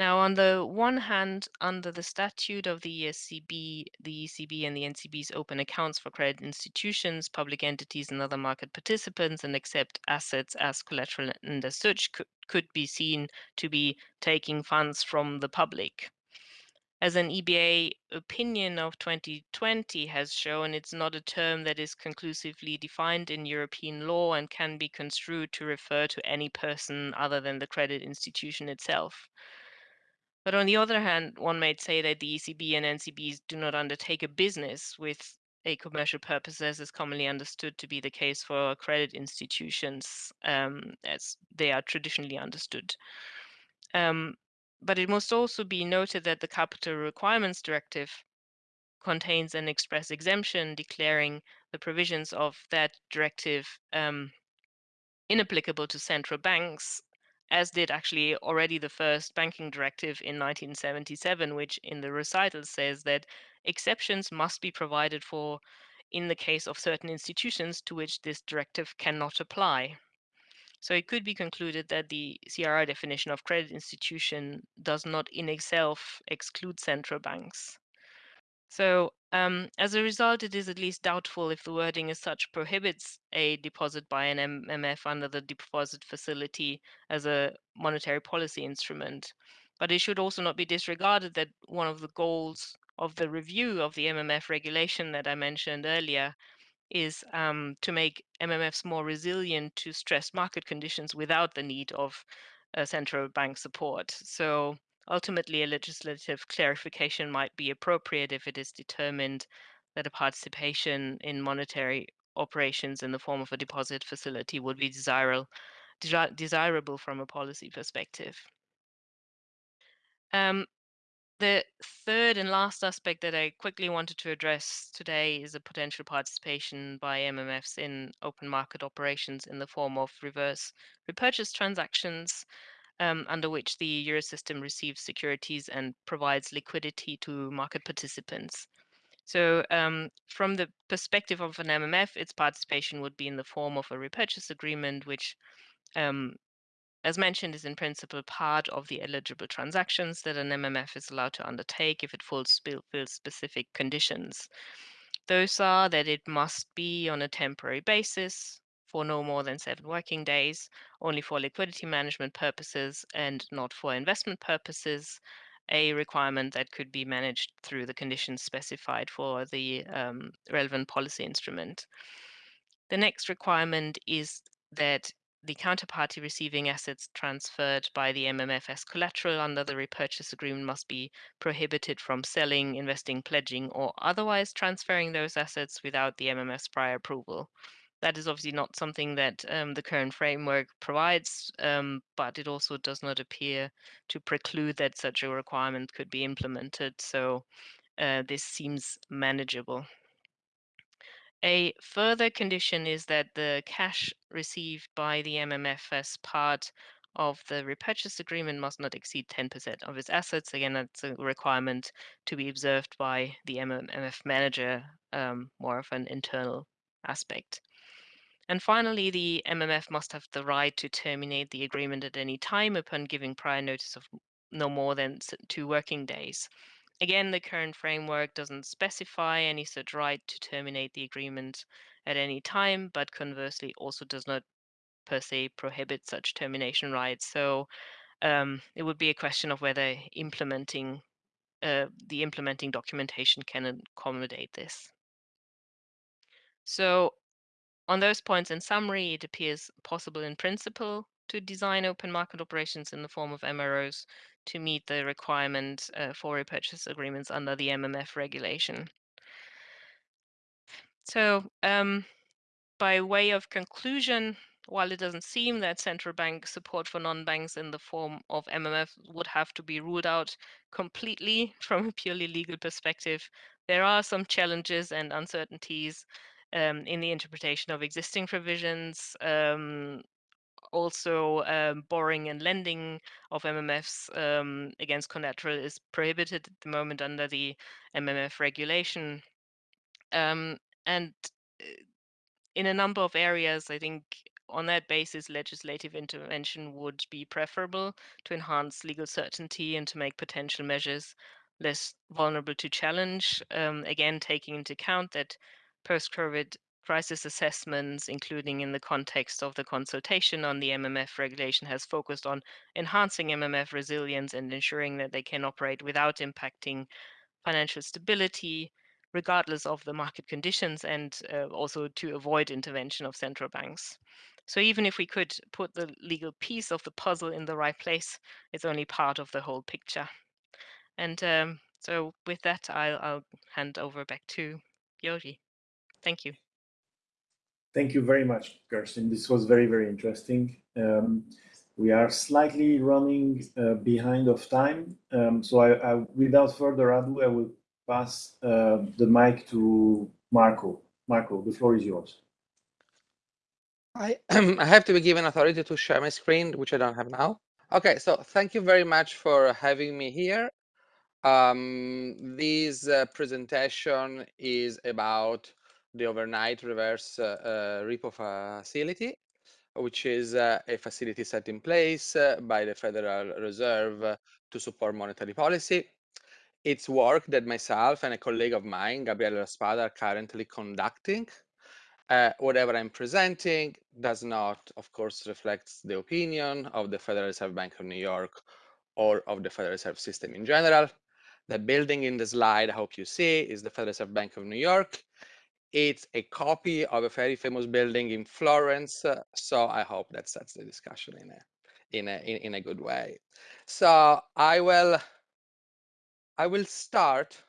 Now, on the one hand, under the statute of the ESCB, the ECB and the NCB's open accounts for credit institutions, public entities, and other market participants and accept assets as collateral and as such could, could be seen to be taking funds from the public. As an EBA opinion of 2020 has shown, it's not a term that is conclusively defined in European law and can be construed to refer to any person other than the credit institution itself. But on the other hand, one might say that the ECB and NCBs do not undertake a business with a commercial purpose, as is commonly understood to be the case for credit institutions, um, as they are traditionally understood. Um, but it must also be noted that the Capital Requirements Directive contains an express exemption declaring the provisions of that directive um, inapplicable to central banks as did actually already the first banking directive in 1977, which in the recital says that exceptions must be provided for in the case of certain institutions to which this directive cannot apply. So it could be concluded that the CRR definition of credit institution does not in itself exclude central banks. So um, as a result, it is at least doubtful if the wording as such prohibits a deposit by an MMF under the deposit facility as a monetary policy instrument. But it should also not be disregarded that one of the goals of the review of the MMF regulation that I mentioned earlier is um, to make MMFs more resilient to stressed market conditions without the need of uh, central bank support. So Ultimately, a legislative clarification might be appropriate if it is determined that a participation in monetary operations in the form of a deposit facility would be desirable, desirable from a policy perspective. Um, the third and last aspect that I quickly wanted to address today is a potential participation by MMFs in open market operations in the form of reverse repurchase transactions um, under which the Eurosystem receives securities and provides liquidity to market participants. So um, from the perspective of an MMF, its participation would be in the form of a repurchase agreement, which, um, as mentioned, is in principle part of the eligible transactions that an MMF is allowed to undertake if it fulfills specific conditions. Those are that it must be on a temporary basis, for no more than seven working days, only for liquidity management purposes and not for investment purposes, a requirement that could be managed through the conditions specified for the um, relevant policy instrument. The next requirement is that the counterparty receiving assets transferred by the MMF as collateral under the repurchase agreement must be prohibited from selling, investing, pledging, or otherwise transferring those assets without the MMF's prior approval that is obviously not something that um, the current framework provides, um, but it also does not appear to preclude that such a requirement could be implemented. So uh, this seems manageable. A further condition is that the cash received by the MMF as part of the repurchase agreement must not exceed 10% of its assets. Again, that's a requirement to be observed by the MMF manager, um, more of an internal aspect. And finally, the MMF must have the right to terminate the agreement at any time upon giving prior notice of no more than two working days. Again, the current framework doesn't specify any such right to terminate the agreement at any time, but conversely also does not per se prohibit such termination rights. So um, it would be a question of whether implementing uh, the implementing documentation can accommodate this. So on those points, in summary, it appears possible in principle to design open market operations in the form of MROs to meet the requirement uh, for repurchase agreements under the MMF regulation. So um, by way of conclusion, while it doesn't seem that central bank support for non-banks in the form of MMF would have to be ruled out completely from a purely legal perspective, there are some challenges and uncertainties um, in the interpretation of existing provisions. Um, also, um, borrowing and lending of MMFs um, against collateral is prohibited at the moment under the MMF regulation. Um, and uh, in a number of areas, I think on that basis, legislative intervention would be preferable to enhance legal certainty and to make potential measures less vulnerable to challenge. Um, again, taking into account that post-COVID crisis assessments, including in the context of the consultation on the MMF regulation, has focused on enhancing MMF resilience and ensuring that they can operate without impacting financial stability, regardless of the market conditions, and uh, also to avoid intervention of central banks. So even if we could put the legal piece of the puzzle in the right place, it's only part of the whole picture. And um, so with that, I'll, I'll hand over back to György. Thank you. Thank you very much, Kirsten. This was very, very interesting. Um, we are slightly running uh, behind of time. Um, so I, I, without further ado, I will pass uh, the mic to Marco. Marco, the floor is yours. I, I have to be given authority to share my screen, which I don't have now. Okay, so thank you very much for having me here. Um, this uh, presentation is about the overnight reverse uh, uh, repo facility, which is uh, a facility set in place by the Federal Reserve to support monetary policy. It's work that myself and a colleague of mine, Gabriele La Spada, are currently conducting. Uh, whatever I'm presenting does not, of course, reflect the opinion of the Federal Reserve Bank of New York or of the Federal Reserve System in general. The building in the slide I hope you see is the Federal Reserve Bank of New York. It's a copy of a very famous building in Florence. Uh, so I hope that sets the discussion in a, in a, in, in a good way. So I will, I will start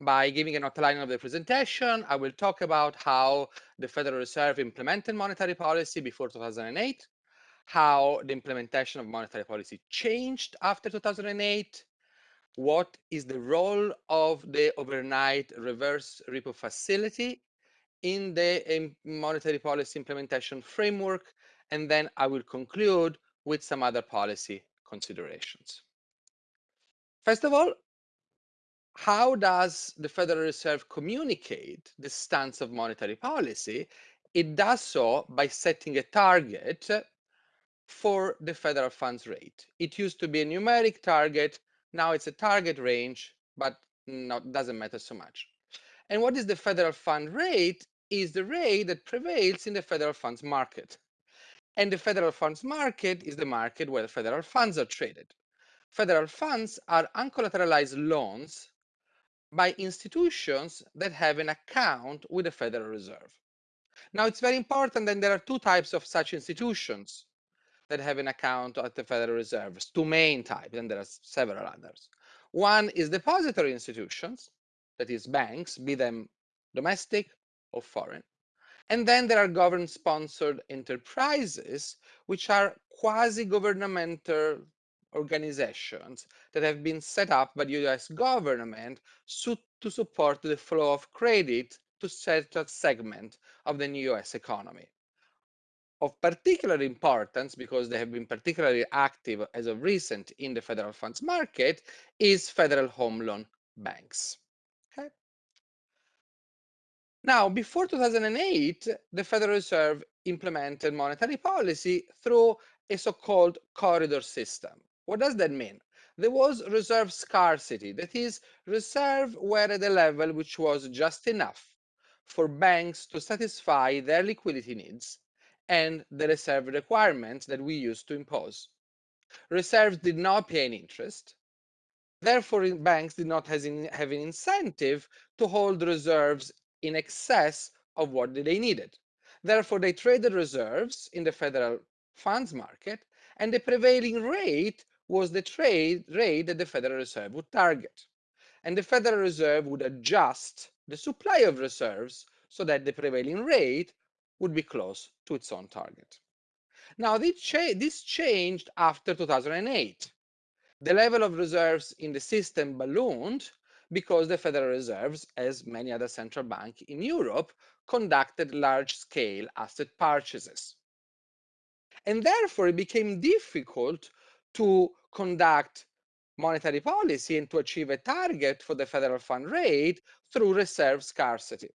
by giving an outline of the presentation. I will talk about how the Federal Reserve implemented monetary policy before 2008, how the implementation of monetary policy changed after 2008, what is the role of the overnight reverse repo facility in the um, monetary policy implementation framework, and then I will conclude with some other policy considerations. First of all, how does the Federal Reserve communicate the stance of monetary policy? It does so by setting a target for the federal funds rate. It used to be a numeric target now it's a target range, but not doesn't matter so much. And what is the federal fund rate? Is the rate that prevails in the federal funds market. And the federal funds market is the market where federal funds are traded. Federal funds are uncollateralized loans by institutions that have an account with the Federal Reserve. Now, it's very important that there are two types of such institutions that have an account at the Federal Reserve. Two main types, and there are several others. One is depository institutions, that is banks, be them domestic or foreign. And then there are government-sponsored enterprises, which are quasi-governmental organizations that have been set up by the US government to support the flow of credit to certain segment of the new US economy. Of particular importance, because they have been particularly active as of recent in the federal funds market, is federal home loan banks. Okay. Now, before 2008, the Federal Reserve implemented monetary policy through a so-called corridor system. What does that mean? There was reserve scarcity, that is, reserve were at a level which was just enough for banks to satisfy their liquidity needs and the reserve requirements that we used to impose. Reserves did not pay any interest. Therefore, banks did not have an incentive to hold reserves in excess of what they needed. Therefore, they traded reserves in the federal funds market, and the prevailing rate was the trade rate that the Federal Reserve would target. And the Federal Reserve would adjust the supply of reserves so that the prevailing rate would be close to its own target. Now, this, cha this changed after 2008. The level of reserves in the system ballooned because the Federal Reserves, as many other central banks in Europe, conducted large-scale asset purchases. And therefore, it became difficult to conduct monetary policy and to achieve a target for the federal fund rate through reserve scarcity.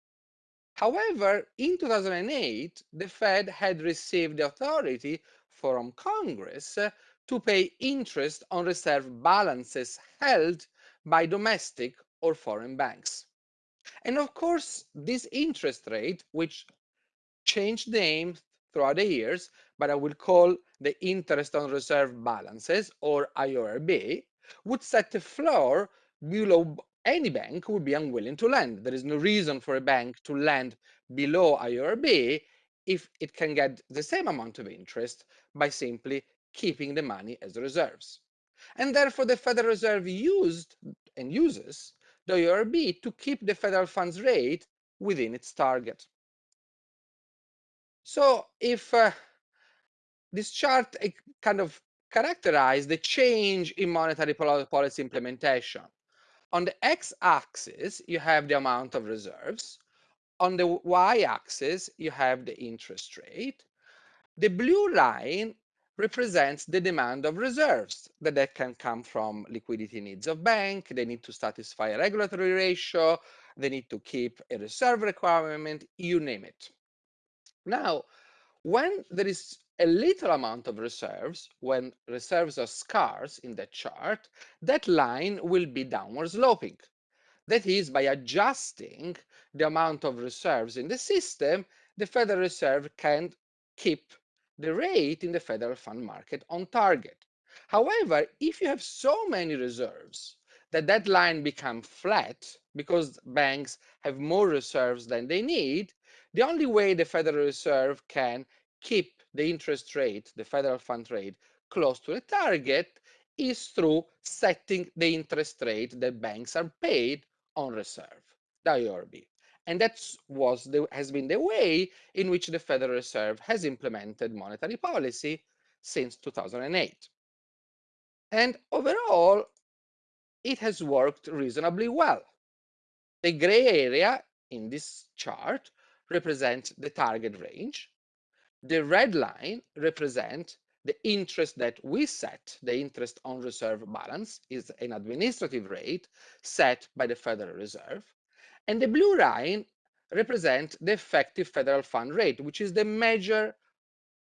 However, in 2008, the Fed had received the authority from Congress uh, to pay interest on reserve balances held by domestic or foreign banks. And of course, this interest rate, which changed name throughout the years, but I will call the interest on reserve balances, or IORB, would set a floor below any bank would be unwilling to lend. There is no reason for a bank to lend below IRB if it can get the same amount of interest by simply keeping the money as reserves. And therefore, the Federal Reserve used and uses the IRB to keep the federal funds rate within its target. So if uh, this chart uh, kind of characterize the change in monetary policy implementation. On the x-axis, you have the amount of reserves. On the y-axis, you have the interest rate. The blue line represents the demand of reserves that, that can come from liquidity needs of bank. They need to satisfy a regulatory ratio. They need to keep a reserve requirement, you name it. Now, when there is a little amount of reserves, when reserves are scarce in that chart, that line will be downward sloping. That is, by adjusting the amount of reserves in the system, the Federal Reserve can keep the rate in the federal fund market on target. However, if you have so many reserves that that line becomes flat because banks have more reserves than they need, the only way the Federal Reserve can keep the interest rate, the federal fund rate, close to the target is through setting the interest rate that banks are paid on reserve, the IORB. And that was the, has been the way in which the Federal Reserve has implemented monetary policy since 2008. And overall, it has worked reasonably well. The gray area in this chart represents the target range. The red line represents the interest that we set, the interest on reserve balance is an administrative rate set by the Federal Reserve. And the blue line represents the effective federal fund rate, which is the measure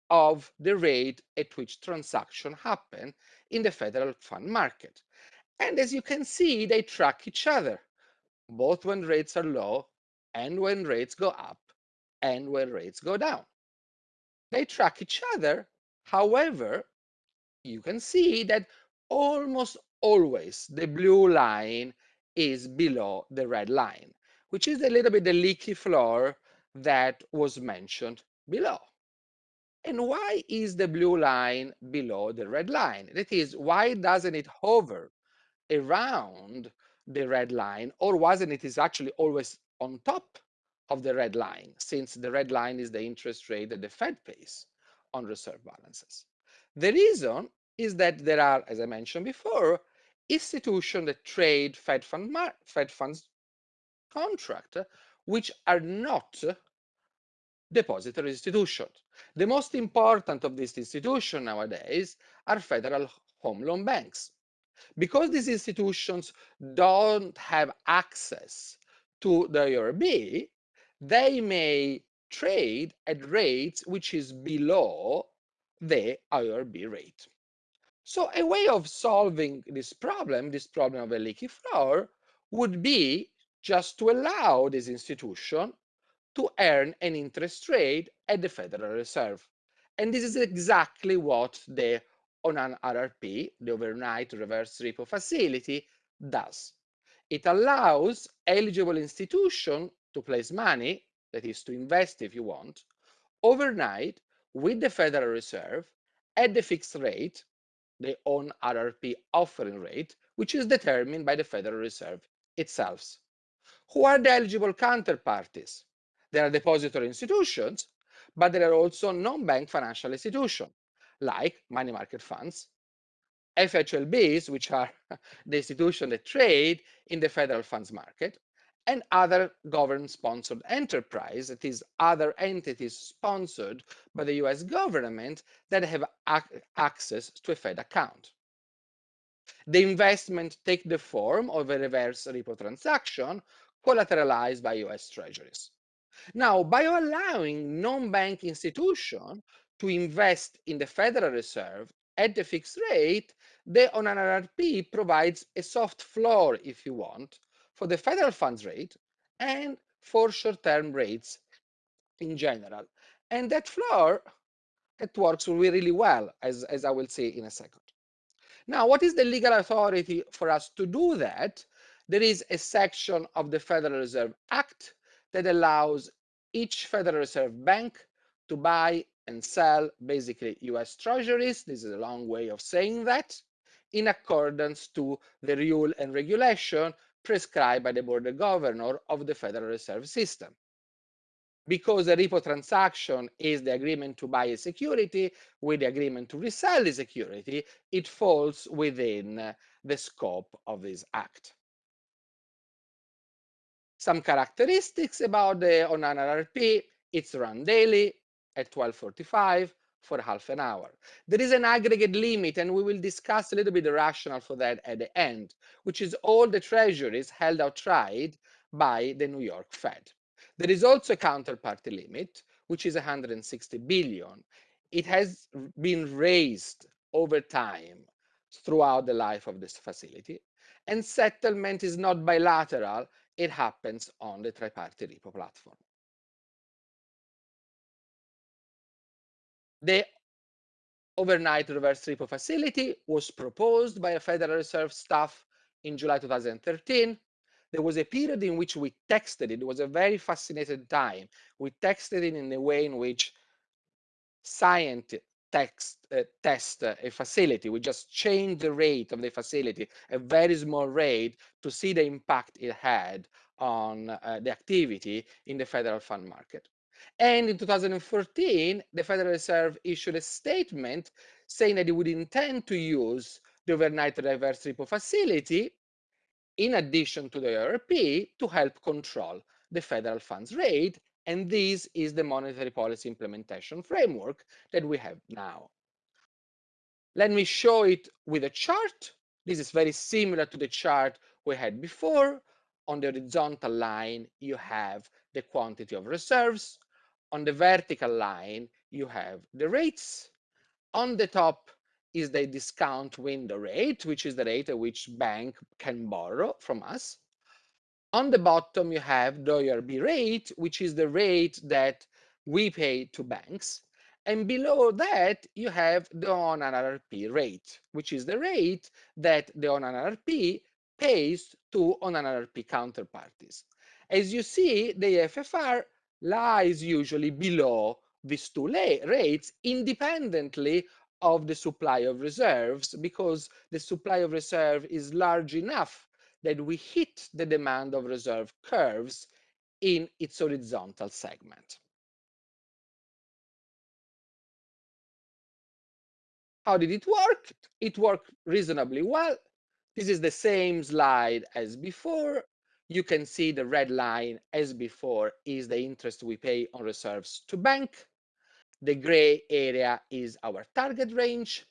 of the rate at which transaction happen in the federal fund market. And as you can see, they track each other, both when rates are low and when rates go up and when rates go down. They track each other. However, you can see that almost always the blue line is below the red line, which is a little bit the leaky floor that was mentioned below. And why is the blue line below the red line? That is, why doesn't it hover around the red line, or wasn't it is actually always on top of the red line, since the red line is the interest rate that the Fed pays on reserve balances. The reason is that there are, as I mentioned before, institutions that trade Fed, fund Fed funds contract, which are not depository institutions. The most important of these institutions nowadays are federal home loan banks. Because these institutions don't have access to the IRB, they may trade at rates which is below the IRB rate. So a way of solving this problem, this problem of a leaky floor, would be just to allow this institution to earn an interest rate at the Federal Reserve. And this is exactly what the ON RRP, the Overnight Reverse Repo Facility, does. It allows eligible institutions to place money, that is to invest if you want, overnight with the Federal Reserve at the fixed rate, the ON RRP offering rate, which is determined by the Federal Reserve itself. Who are the eligible counterparties? There are depository institutions, but there are also non-bank financial institutions like money market funds, FHLBs, which are the institutions that trade in the federal funds market, and other government-sponsored enterprise, that is, other entities sponsored by the US government that have ac access to a Fed account. The investment take the form of a reverse repo transaction collateralized by US treasuries. Now, by allowing non-bank institutions to invest in the Federal Reserve at the fixed rate, the ON-RRP provides a soft floor, if you want, for the federal funds rate and for short-term rates in general. And that floor, it works really well, as, as I will see in a second. Now, what is the legal authority for us to do that? There is a section of the Federal Reserve Act that allows each Federal Reserve Bank to buy and sell basically US treasuries. This is a long way of saying that in accordance to the rule and regulation prescribed by the Board of governor of the Federal Reserve System. Because a repo transaction is the agreement to buy a security with the agreement to resell the security, it falls within the scope of this act. Some characteristics about the ON RRP, it's run daily, at 12.45 for half an hour. There is an aggregate limit, and we will discuss a little bit the rationale for that at the end, which is all the treasuries held outright by the New York Fed. There is also a counterparty limit, which is 160 billion. It has been raised over time throughout the life of this facility, and settlement is not bilateral, it happens on the triparty repo platform. The overnight reverse repo facility was proposed by a Federal Reserve staff in July 2013. There was a period in which we texted it. It was a very fascinating time. We texted it in the way in which scientists text, uh, test uh, a facility. We just changed the rate of the facility, a very small rate, to see the impact it had on uh, the activity in the federal fund market. And in 2014, the Federal Reserve issued a statement saying that it would intend to use the overnight reverse repo facility in addition to the IRP to help control the federal funds rate. And this is the monetary policy implementation framework that we have now. Let me show it with a chart. This is very similar to the chart we had before. On the horizontal line, you have the quantity of reserves on the vertical line, you have the rates. On the top is the discount window rate, which is the rate at which bank can borrow from us. On the bottom, you have the IRB rate, which is the rate that we pay to banks. And below that, you have the ON RRP rate, which is the rate that the ON RRP pays to ON RRP counterparties. As you see, the FFR lies usually below these two rates independently of the supply of reserves because the supply of reserve is large enough that we hit the demand of reserve curves in its horizontal segment. How did it work? It worked reasonably well. This is the same slide as before. You can see the red line as before is the interest we pay on reserves to bank. The gray area is our target range.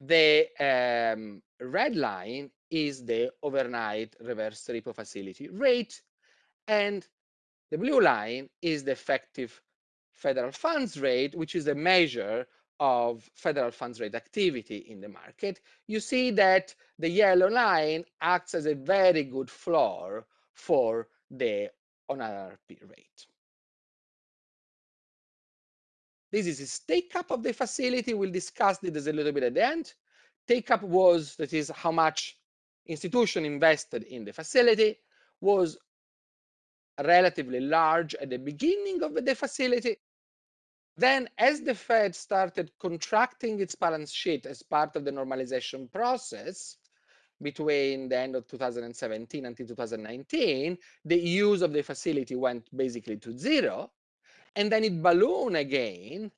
The um, red line is the overnight reverse repo facility rate. And the blue line is the effective federal funds rate, which is a measure of federal funds rate activity in the market. You see that the yellow line acts as a very good floor for the on-RRP rate. This is a take up of the facility. We'll discuss this a little bit at the end. Take up was, that is how much institution invested in the facility, was relatively large at the beginning of the facility. Then as the Fed started contracting its balance sheet as part of the normalization process, between the end of 2017 until 2019, the use of the facility went basically to zero and then it ballooned again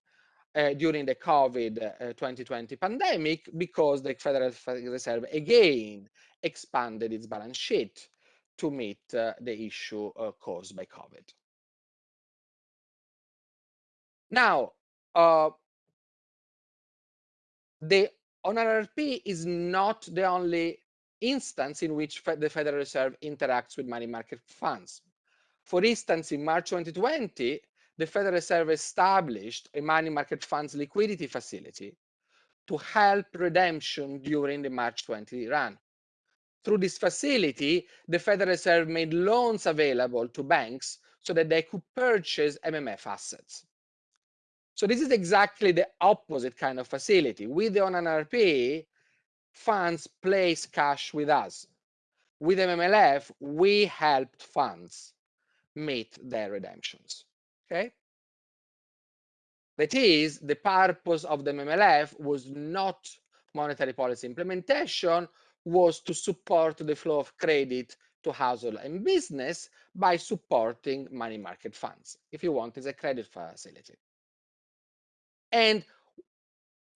uh, during the COVID uh, 2020 pandemic because the Federal Reserve again expanded its balance sheet to meet uh, the issue uh, caused by COVID. Now, uh, the on-RRP is not the only instance in which the Federal Reserve interacts with money market funds. For instance, in March 2020, the Federal Reserve established a money market funds liquidity facility to help redemption during the March 20 run. Through this facility, the Federal Reserve made loans available to banks so that they could purchase MMF assets. So this is exactly the opposite kind of facility. With the on-RRP, funds place cash with us. With MMLF, we helped funds meet their redemptions. Okay. That is, the purpose of the MMLF was not monetary policy implementation, was to support the flow of credit to household and business by supporting money market funds. If you want, it's a credit facility. And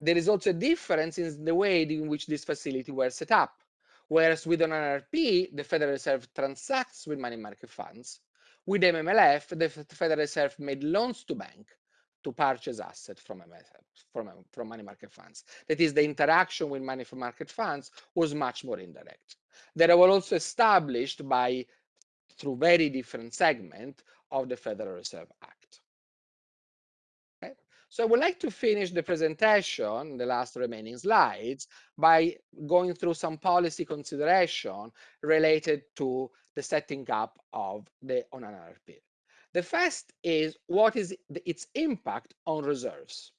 there is also a difference in the way in which this facility were set up. Whereas with an RRP, the Federal Reserve transacts with money market funds, with MMLF, the Federal Reserve made loans to bank to purchase assets from, from, from money market funds. That is, the interaction with money market funds was much more indirect. They were also established by through very different segment of the Federal Reserve Act. So I would like to finish the presentation, the last remaining slides, by going through some policy consideration related to the setting up of the on an RRP. The first is what is the, its impact on reserves.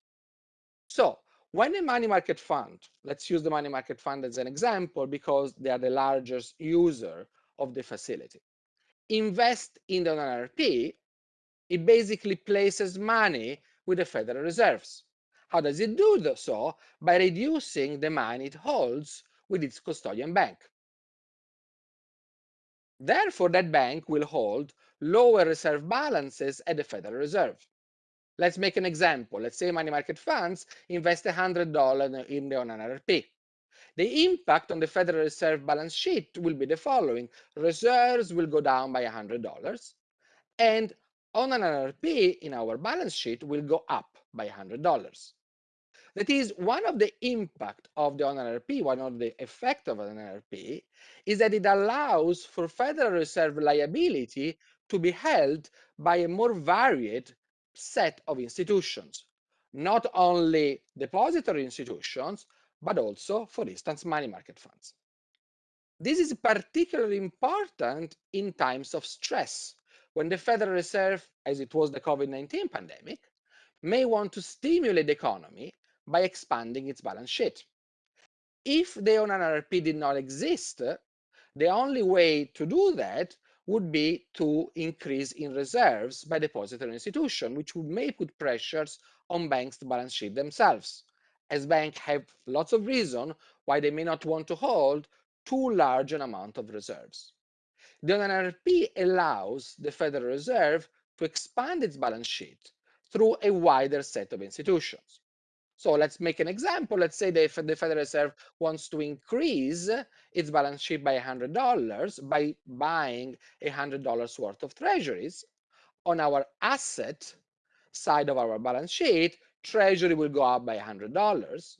So when a money market fund, let's use the money market fund as an example because they are the largest user of the facility, invest in the RRP, it basically places money with the Federal Reserves. How does it do so? By reducing the money it holds with its custodian bank. Therefore, that bank will hold lower reserve balances at the Federal Reserve. Let's make an example. Let's say money market funds invest $100 in the on RRP. The impact on the Federal Reserve balance sheet will be the following. Reserves will go down by $100 and on an RRP in our balance sheet will go up by $100. That is one of the impact of the on RRP, one of the effect of an RRP is that it allows for Federal Reserve liability to be held by a more varied set of institutions, not only depository institutions, but also, for instance, money market funds. This is particularly important in times of stress when the Federal Reserve, as it was the COVID-19 pandemic, may want to stimulate the economy by expanding its balance sheet. If the RRP did not exist, the only way to do that would be to increase in reserves by depository institution, which would may put pressures on banks' balance sheet themselves, as banks have lots of reason why they may not want to hold too large an amount of reserves. The NRP allows the Federal Reserve to expand its balance sheet through a wider set of institutions. So let's make an example. Let's say the, the Federal Reserve wants to increase its balance sheet by $100 by buying $100 worth of treasuries. On our asset side of our balance sheet, treasury will go up by $100.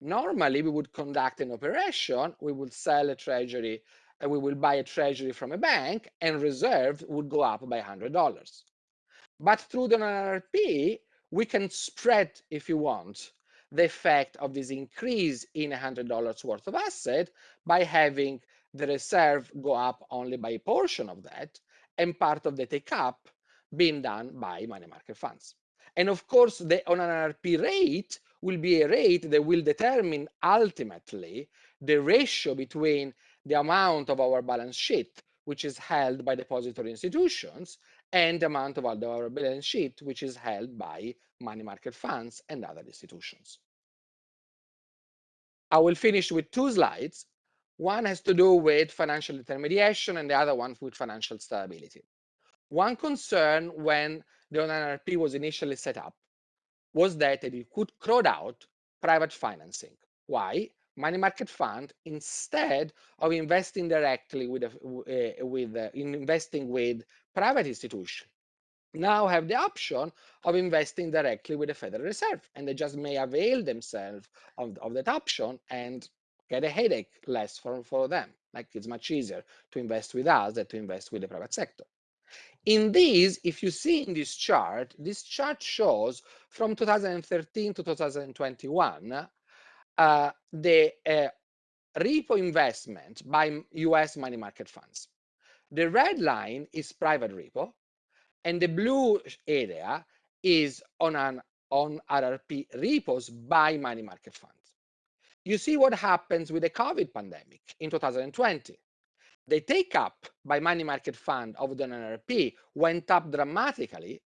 Normally, we would conduct an operation. We would sell a treasury and we will buy a treasury from a bank and reserve would go up by $100. But through the NRP, we can spread, if you want, the effect of this increase in $100 worth of asset by having the reserve go up only by a portion of that and part of the take up being done by money market funds. And of course, the on rate will be a rate that will determine ultimately the ratio between the amount of our balance sheet, which is held by depository institutions, and the amount of our balance sheet, which is held by money market funds and other institutions. I will finish with two slides. One has to do with financial intermediation and the other one with financial stability. One concern when the NRP was initially set up was that it could crowd out private financing. Why? Money market fund instead of investing directly with, a, uh, with uh, in investing with private institution now have the option of investing directly with the Federal Reserve and they just may avail themselves of, of that option and get a headache less for, for them. Like it's much easier to invest with us than to invest with the private sector. In these, if you see in this chart, this chart shows from 2013 to 2021 uh, the uh, repo investment by US money market funds. The red line is private repo, and the blue area is on an on RRP repos by money market funds. You see what happens with the COVID pandemic in 2020. The take up by money market fund of the NRP went up dramatically,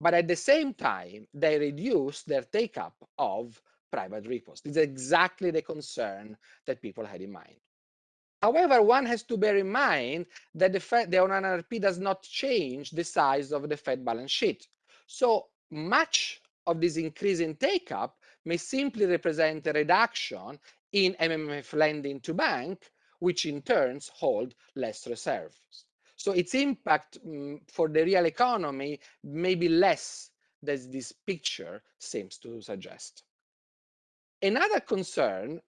but at the same time, they reduced their take up of private repos. This is exactly the concern that people had in mind. However, one has to bear in mind that the, Fed, the NRP does not change the size of the Fed balance sheet. So much of this increase in take-up may simply represent a reduction in MMF lending to bank, which in turns hold less reserves. So its impact um, for the real economy may be less than this picture seems to suggest. Another concern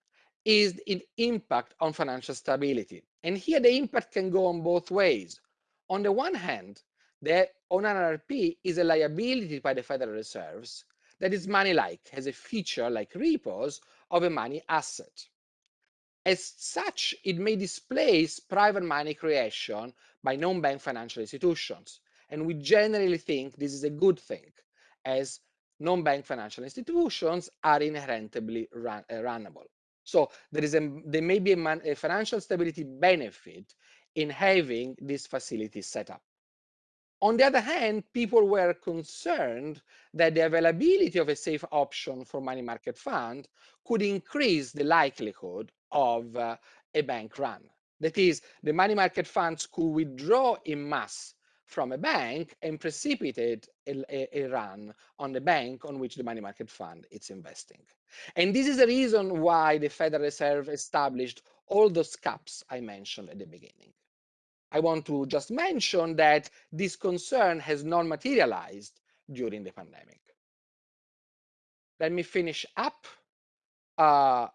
is the impact on financial stability. And here the impact can go on both ways. On the one hand, the ON RRP is a liability by the Federal Reserves that is money-like, has a feature like repos of a money asset. As such, it may displace private money creation by non-bank financial institutions. And we generally think this is a good thing, as non-bank financial institutions are inherently run, uh, runnable. So there is a there may be a, man, a financial stability benefit in having this facility set up. On the other hand, people were concerned that the availability of a safe option for money market fund could increase the likelihood of uh, a bank run. That is, the money market funds could withdraw in mass from a bank and precipitate a, a, run on the bank on which the money market fund is investing. And this is the reason why the Federal Reserve established all those caps I mentioned at the beginning. I want to just mention that this concern has not materialized during the pandemic. Let me finish up. Uh,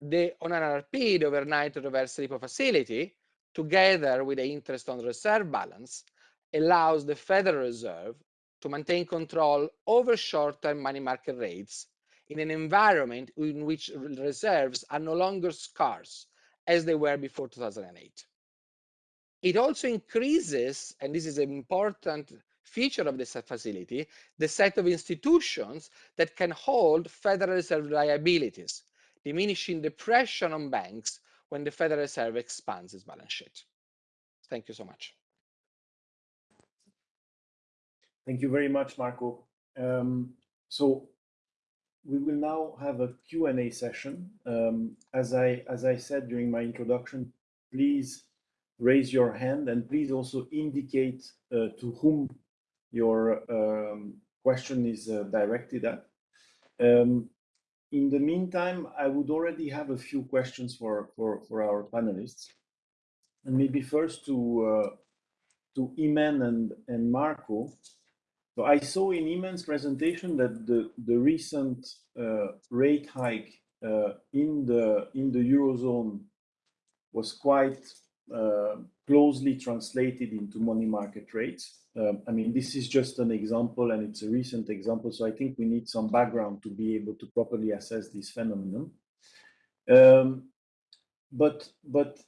the on RRP, the overnight reverse repo facility, together with the interest on reserve balance, allows the Federal Reserve to maintain control over short-term money market rates in an environment in which reserves are no longer scarce as they were before 2008. It also increases, and this is an important feature of this facility, the set of institutions that can hold Federal Reserve liabilities, diminishing the pressure on banks when the Federal Reserve expands its balance sheet. Thank you so much. Thank you very much, Marco. Um, so we will now have a Q&A session. Um, as I as I said during my introduction, please raise your hand and please also indicate uh, to whom your um, question is uh, directed at. Um, in the meantime, I would already have a few questions for, for, for our panelists. And maybe first to, uh, to Imène and, and Marco. So I saw in Imène's presentation that the, the recent uh, rate hike uh, in, the, in the Eurozone was quite uh, closely translated into money market rates. Um, I mean, this is just an example and it's a recent example. So I think we need some background to be able to properly assess this phenomenon. Um, but, but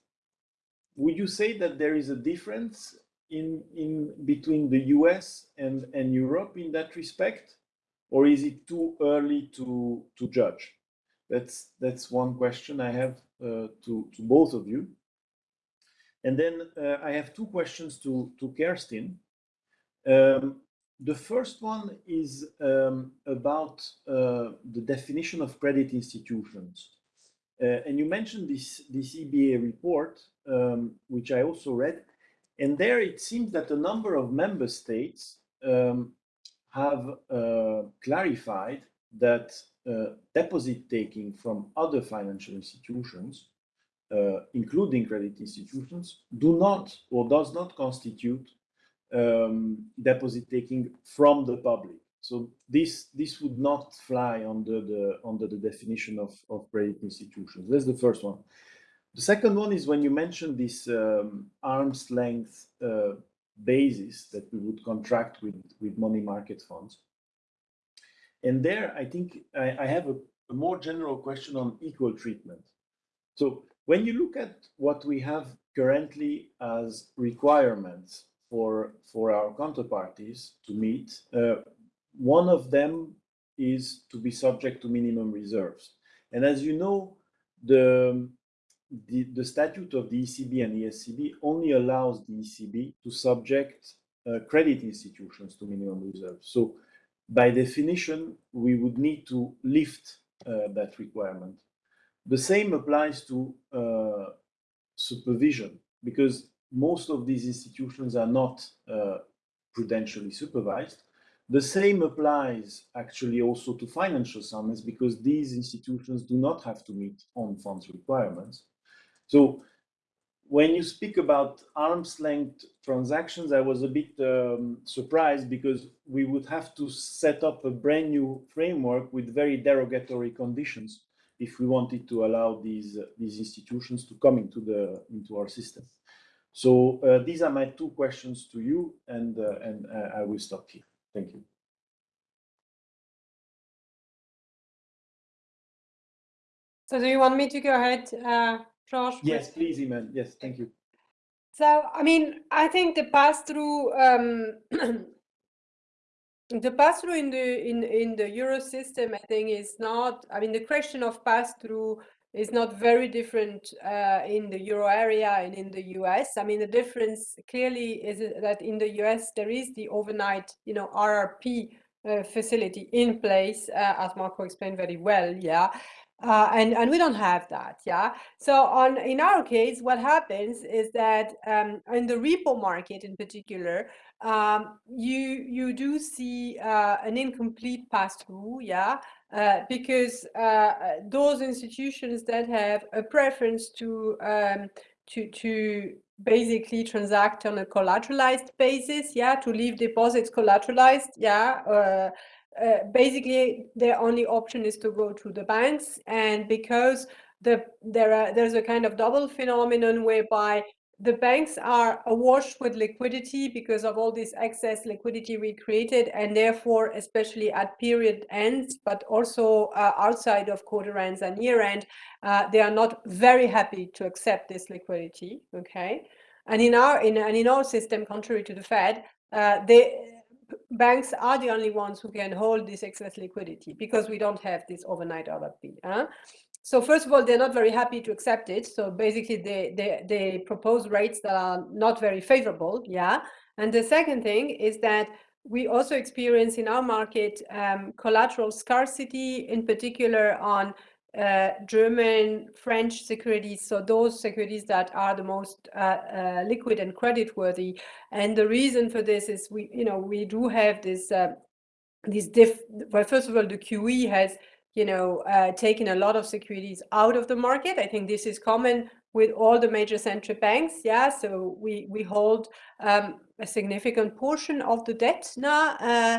would you say that there is a difference in, in between the US and, and Europe in that respect? Or is it too early to, to judge? That's, that's one question I have uh, to, to both of you. And then uh, I have two questions to, to Kerstin. Um, the first one is um, about uh, the definition of credit institutions. Uh, and you mentioned this, this EBA report, um, which I also read. And there it seems that a number of member states um, have uh, clarified that uh, deposit taking from other financial institutions uh, including credit institutions, do not or does not constitute um, deposit taking from the public. So this this would not fly under the under the definition of, of credit institutions. That's the first one. The second one is when you mentioned this um, arm's length uh, basis that we would contract with, with money market funds. And there, I think I, I have a, a more general question on equal treatment. So when you look at what we have currently as requirements for, for our counterparties to meet, uh, one of them is to be subject to minimum reserves. And as you know, the, the, the statute of the ECB and ESCB only allows the ECB to subject uh, credit institutions to minimum reserves. So by definition, we would need to lift uh, that requirement. The same applies to uh, supervision because most of these institutions are not uh, prudentially supervised. The same applies actually also to financial summons because these institutions do not have to meet own funds requirements. So when you speak about arm's length transactions, I was a bit um, surprised because we would have to set up a brand new framework with very derogatory conditions if we wanted to allow these uh, these institutions to come into the into our system. So uh, these are my two questions to you, and uh, and uh, I will stop here. Thank you. So do you want me to go ahead, uh, Josh? Yes, please, Imène. Yes, thank you. So, I mean, I think the pass-through um, the pass-through in the in in the euro system i think is not i mean the question of pass-through is not very different uh, in the euro area and in the us i mean the difference clearly is that in the us there is the overnight you know rrp uh, facility in place uh, as marco explained very well yeah. Uh, and and we don't have that yeah. So on in our case what happens is that um, in the repo market in particular um, you you do see uh, an incomplete pass-through, yeah, uh, because uh, those institutions that have a preference to um, to to basically transact on a collateralized basis, yeah, to leave deposits collateralized, yeah. Uh, uh, basically, their only option is to go to the banks, and because the there are there's a kind of double phenomenon whereby the banks are awash with liquidity because of all this excess liquidity we created and therefore especially at period ends but also uh, outside of quarter ends and year end uh, they are not very happy to accept this liquidity okay and in our in and in our system contrary to the fed uh, they banks are the only ones who can hold this excess liquidity because we don't have this overnight RRP. Huh? So first of all, they're not very happy to accept it. So basically, they, they, they propose rates that are not very favorable. Yeah. And the second thing is that we also experience in our market um, collateral scarcity, in particular on uh, German, French securities, so those securities that are the most uh, uh, liquid and creditworthy. And the reason for this is we, you know, we do have this, uh, this diff. Well, first of all, the QE has, you know, uh, a lot of securities out of the market. I think this is common with all the major central banks. Yeah, so we we hold um, a significant portion of the debt now. Uh,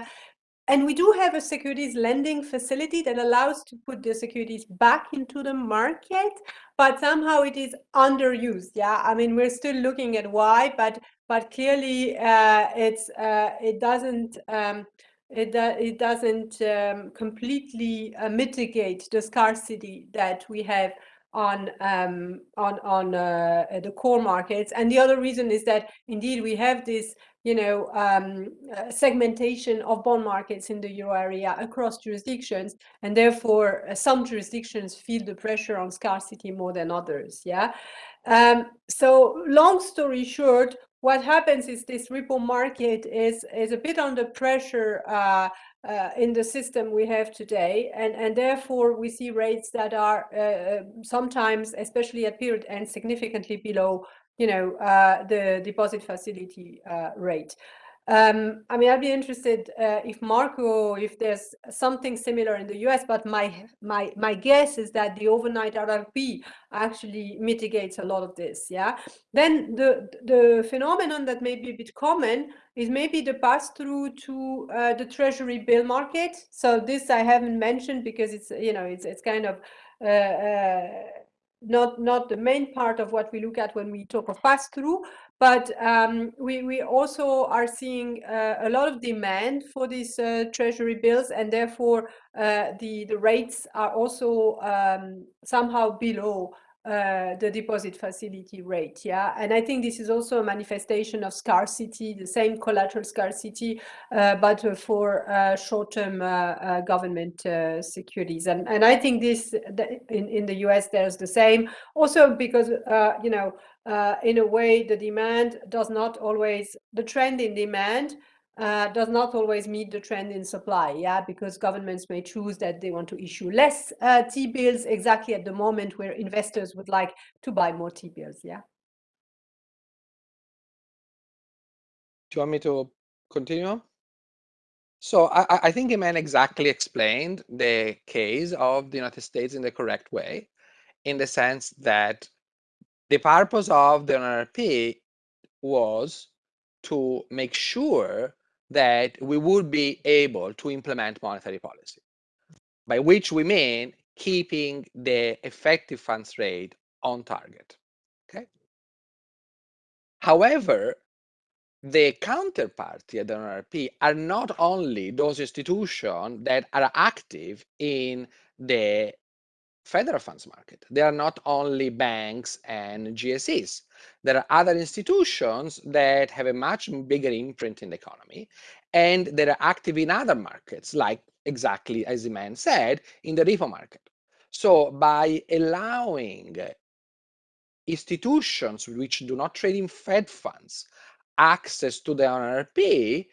and we do have a securities lending facility that allows to put the securities back into the market, but somehow it is underused. Yeah, I mean we're still looking at why, but but clearly uh, it's uh, it doesn't um, it, do, it doesn't um, completely uh, mitigate the scarcity that we have on um, on on uh, the core markets. And the other reason is that indeed we have this you know, um, uh, segmentation of bond markets in the euro area across jurisdictions, and therefore uh, some jurisdictions feel the pressure on scarcity more than others. Yeah. Um, so long story short, what happens is this repo market is is a bit under pressure uh, uh, in the system we have today, and and therefore we see rates that are uh, sometimes, especially at period end, significantly below you know, uh, the deposit facility uh, rate. Um, I mean, I'd be interested uh, if Marco, if there's something similar in the US, but my my my guess is that the overnight RRP actually mitigates a lot of this. Yeah. Then the the phenomenon that may be a bit common is maybe the pass through to uh, the Treasury bill market. So this I haven't mentioned because it's you know it's it's kind of uh, uh, not not the main part of what we look at when we talk of pass-through, but um, we we also are seeing uh, a lot of demand for these uh, treasury bills, and therefore uh, the the rates are also um, somehow below uh, the deposit facility rate. Yeah, and I think this is also a manifestation of scarcity, the same collateral scarcity, uh, but uh, for uh, short-term uh, government securities. And and I think this in in the U.S. there's the same. Also because you know in a way the demand does not always the trend in demand uh, does not always meet the trend in supply, yeah, because governments may choose that they want to issue less uh, T-bills exactly at the moment where investors would like to buy more T-bills, yeah. Do you want me to continue? So I, I think Imène exactly explained the case of the United States in the correct way, in the sense that the purpose of the NRP was to make sure that we would be able to implement monetary policy, by which we mean keeping the effective funds rate on target. Okay. However, the counterparty at the NRP are not only those institutions that are active in the federal funds market. They are not only banks and GSEs. There are other institutions that have a much bigger imprint in the economy and that are active in other markets, like exactly as the man said, in the repo market. So by allowing institutions which do not trade in Fed funds access to the NRP,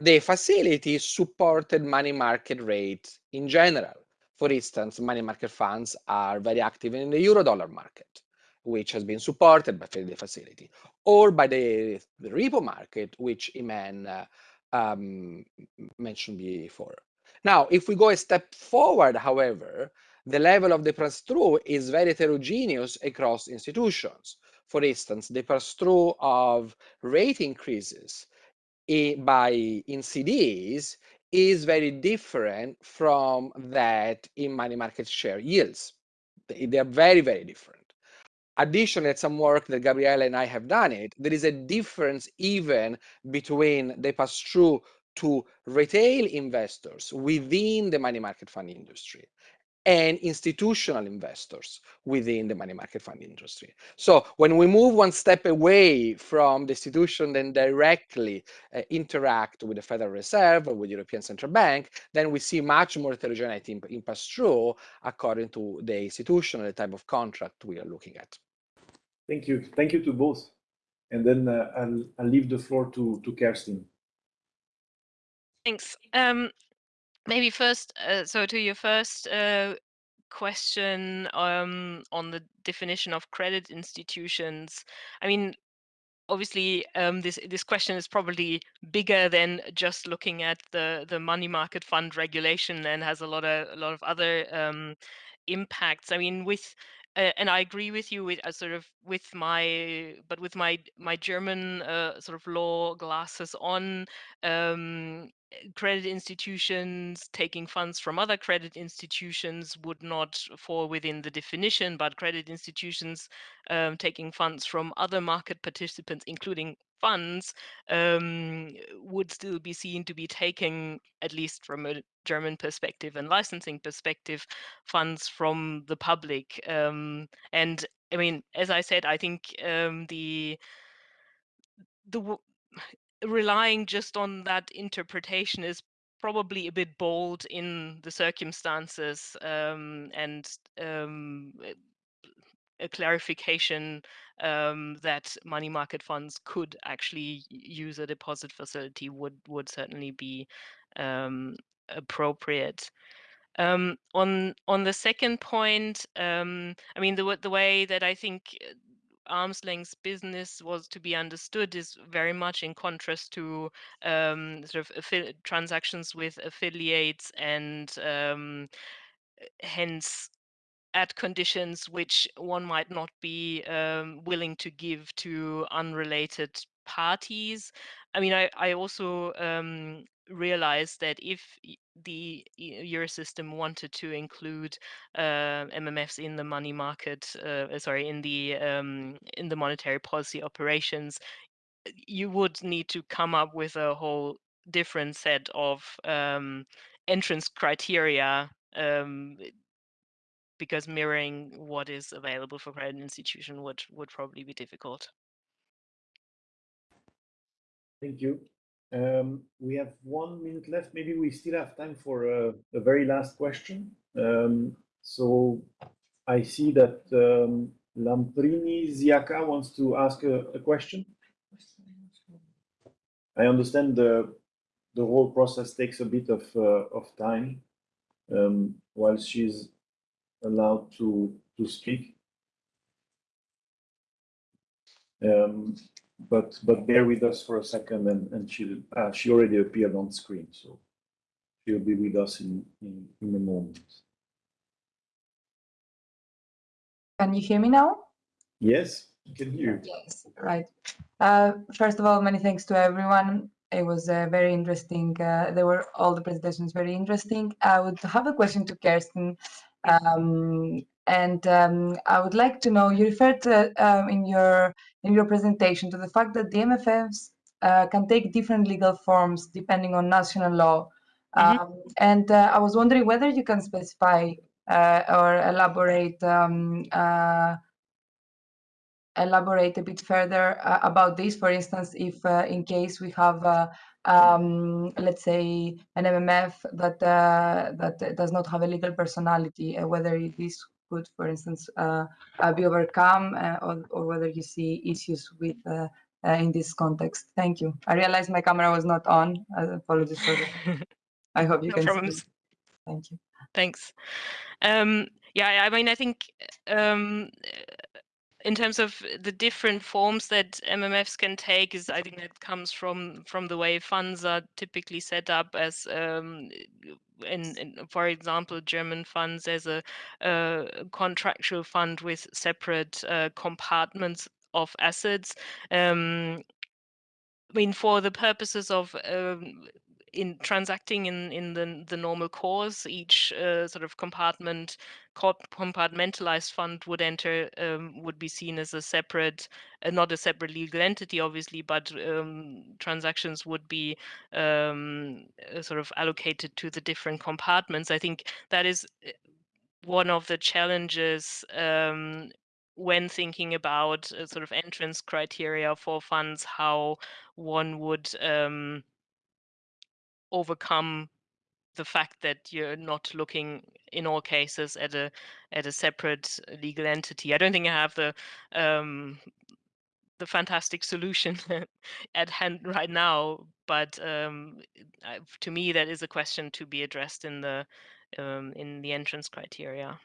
the facility supported money market rate in general. For instance, money market funds are very active in the euro-dollar market, which has been supported by the facility, or by the, the repo market, which Imène uh, um, mentioned before. Now, if we go a step forward, however, the level of the pass-through is very heterogeneous across institutions. For instance, the pass-through of rate increases by in CDs is very different from that in money market share yields. They are very, very different. Additionally, at some work that Gabriele and I have done it, there is a difference even between the pass-through to retail investors within the money market fund industry and institutional investors within the money market fund industry. So when we move one step away from the institution and directly uh, interact with the Federal Reserve or with European Central Bank, then we see much more heterogeneity in, in pass-through according to the institution and the type of contract we are looking at. Thank you. Thank you to both. And then uh, I'll, I'll leave the floor to, to Kerstin. Thanks. Um, maybe first, uh, so to your first uh, question um, on the definition of credit institutions. I mean, obviously um, this this question is probably bigger than just looking at the the money market fund regulation and has a lot of a lot of other um, impacts. I mean, with uh, and I agree with you with uh, sort of with my but with my my German uh, sort of law glasses on. Um, credit institutions taking funds from other credit institutions would not fall within the definition, but credit institutions um, taking funds from other market participants, including funds, um, would still be seen to be taking, at least from a German perspective and licensing perspective, funds from the public. Um, and I mean, as I said, I think um, the the relying just on that interpretation is probably a bit bold in the circumstances um, and um, a clarification um, that money market funds could actually use a deposit facility would would certainly be um, appropriate. Um, on on the second point, um, I mean the the way that I think arm's length business was to be understood is very much in contrast to um, sort of transactions with affiliates and um, hence at conditions which one might not be um, willing to give to unrelated parties. I mean, I, I also um, realized that if the Eurosystem wanted to include uh, MMFs in the money market, uh, sorry, in the um, in the monetary policy operations, you would need to come up with a whole different set of um, entrance criteria um, because mirroring what is available for credit institution would would probably be difficult. Thank you. Um, we have one minute left. Maybe we still have time for a, a very last question. Um, so I see that um, Lamprini Ziaka wants to ask a, a, question. I understand the the whole process takes a bit of uh, of time um, while she's allowed to to speak. Um, but but bear with us for a second, and and she uh, she already appeared on screen, so she'll be with us in in, in a moment. Can you hear me now? Yes, can hear you. Yes, right. Uh, first of all, many thanks to everyone. It was uh, very interesting. Uh, they were all the presentations very interesting. I would have a question to Kerstin. Um, and um, I would like to know, you referred to, um, in your in your presentation to the fact that the MMFs uh, can take different legal forms depending on national law. Mm -hmm. and uh, I was wondering whether you can specify uh, or elaborate um, uh, elaborate a bit further uh, about this. For instance, if uh, in case we have, uh, um, let's say, an MMF that uh, that does not have a legal personality, uh, whether this could, for instance, uh, be overcome, or, or whether you see issues with in this context. Thank you. I realized my camera was not on. apologies for that. I hope you no can problems. see. Thank you. Thanks. Um, yeah, I mean, I think um, in terms of the different forms that MMFs can take is I think that comes from from the way funds are typically set up as um, in, in, for example German funds as a, a contractual fund with separate uh, compartments of assets. Um, I mean, for the purposes of um, in transacting in in the the normal course, each uh, sort of compartment compartmentalized fund would enter um, would be seen as a separate, uh, not a separate legal entity, obviously, but um, transactions would be um, uh, sort of allocated to the different compartments. I think that is uh, one of the challenges um, when thinking about uh, sort of entrance criteria for funds, how one would um, overcome the fact that you're not looking in all cases at a at a separate legal entity. I don't think I have the um, the fantastic solution at hand right now, but um, to me that is a question to be addressed in the um, in the entrance criteria.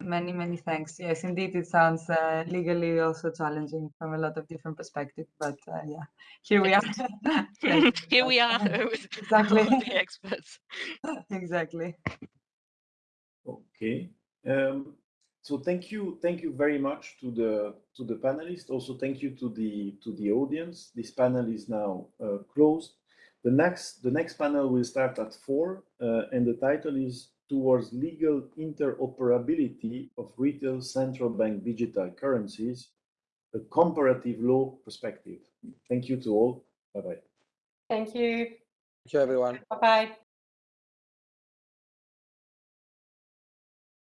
Many, many thanks. Yes, indeed, it sounds uh, legally also challenging from a lot of different perspectives, but uh, yeah, here we are. Here we are Exactly. all the experts. exactly. Okay. Um, so thank you, thank you very much to the to the panelists. Also, thank you to the to the audience. This panel is now uh, closed. The next the next panel will start at four, uh, and the title is towards legal interoperability of retail central bank digital currencies, a comparative law perspective. Thank you to all. Bye bye. Thank you. Thank you, everyone. Bye bye.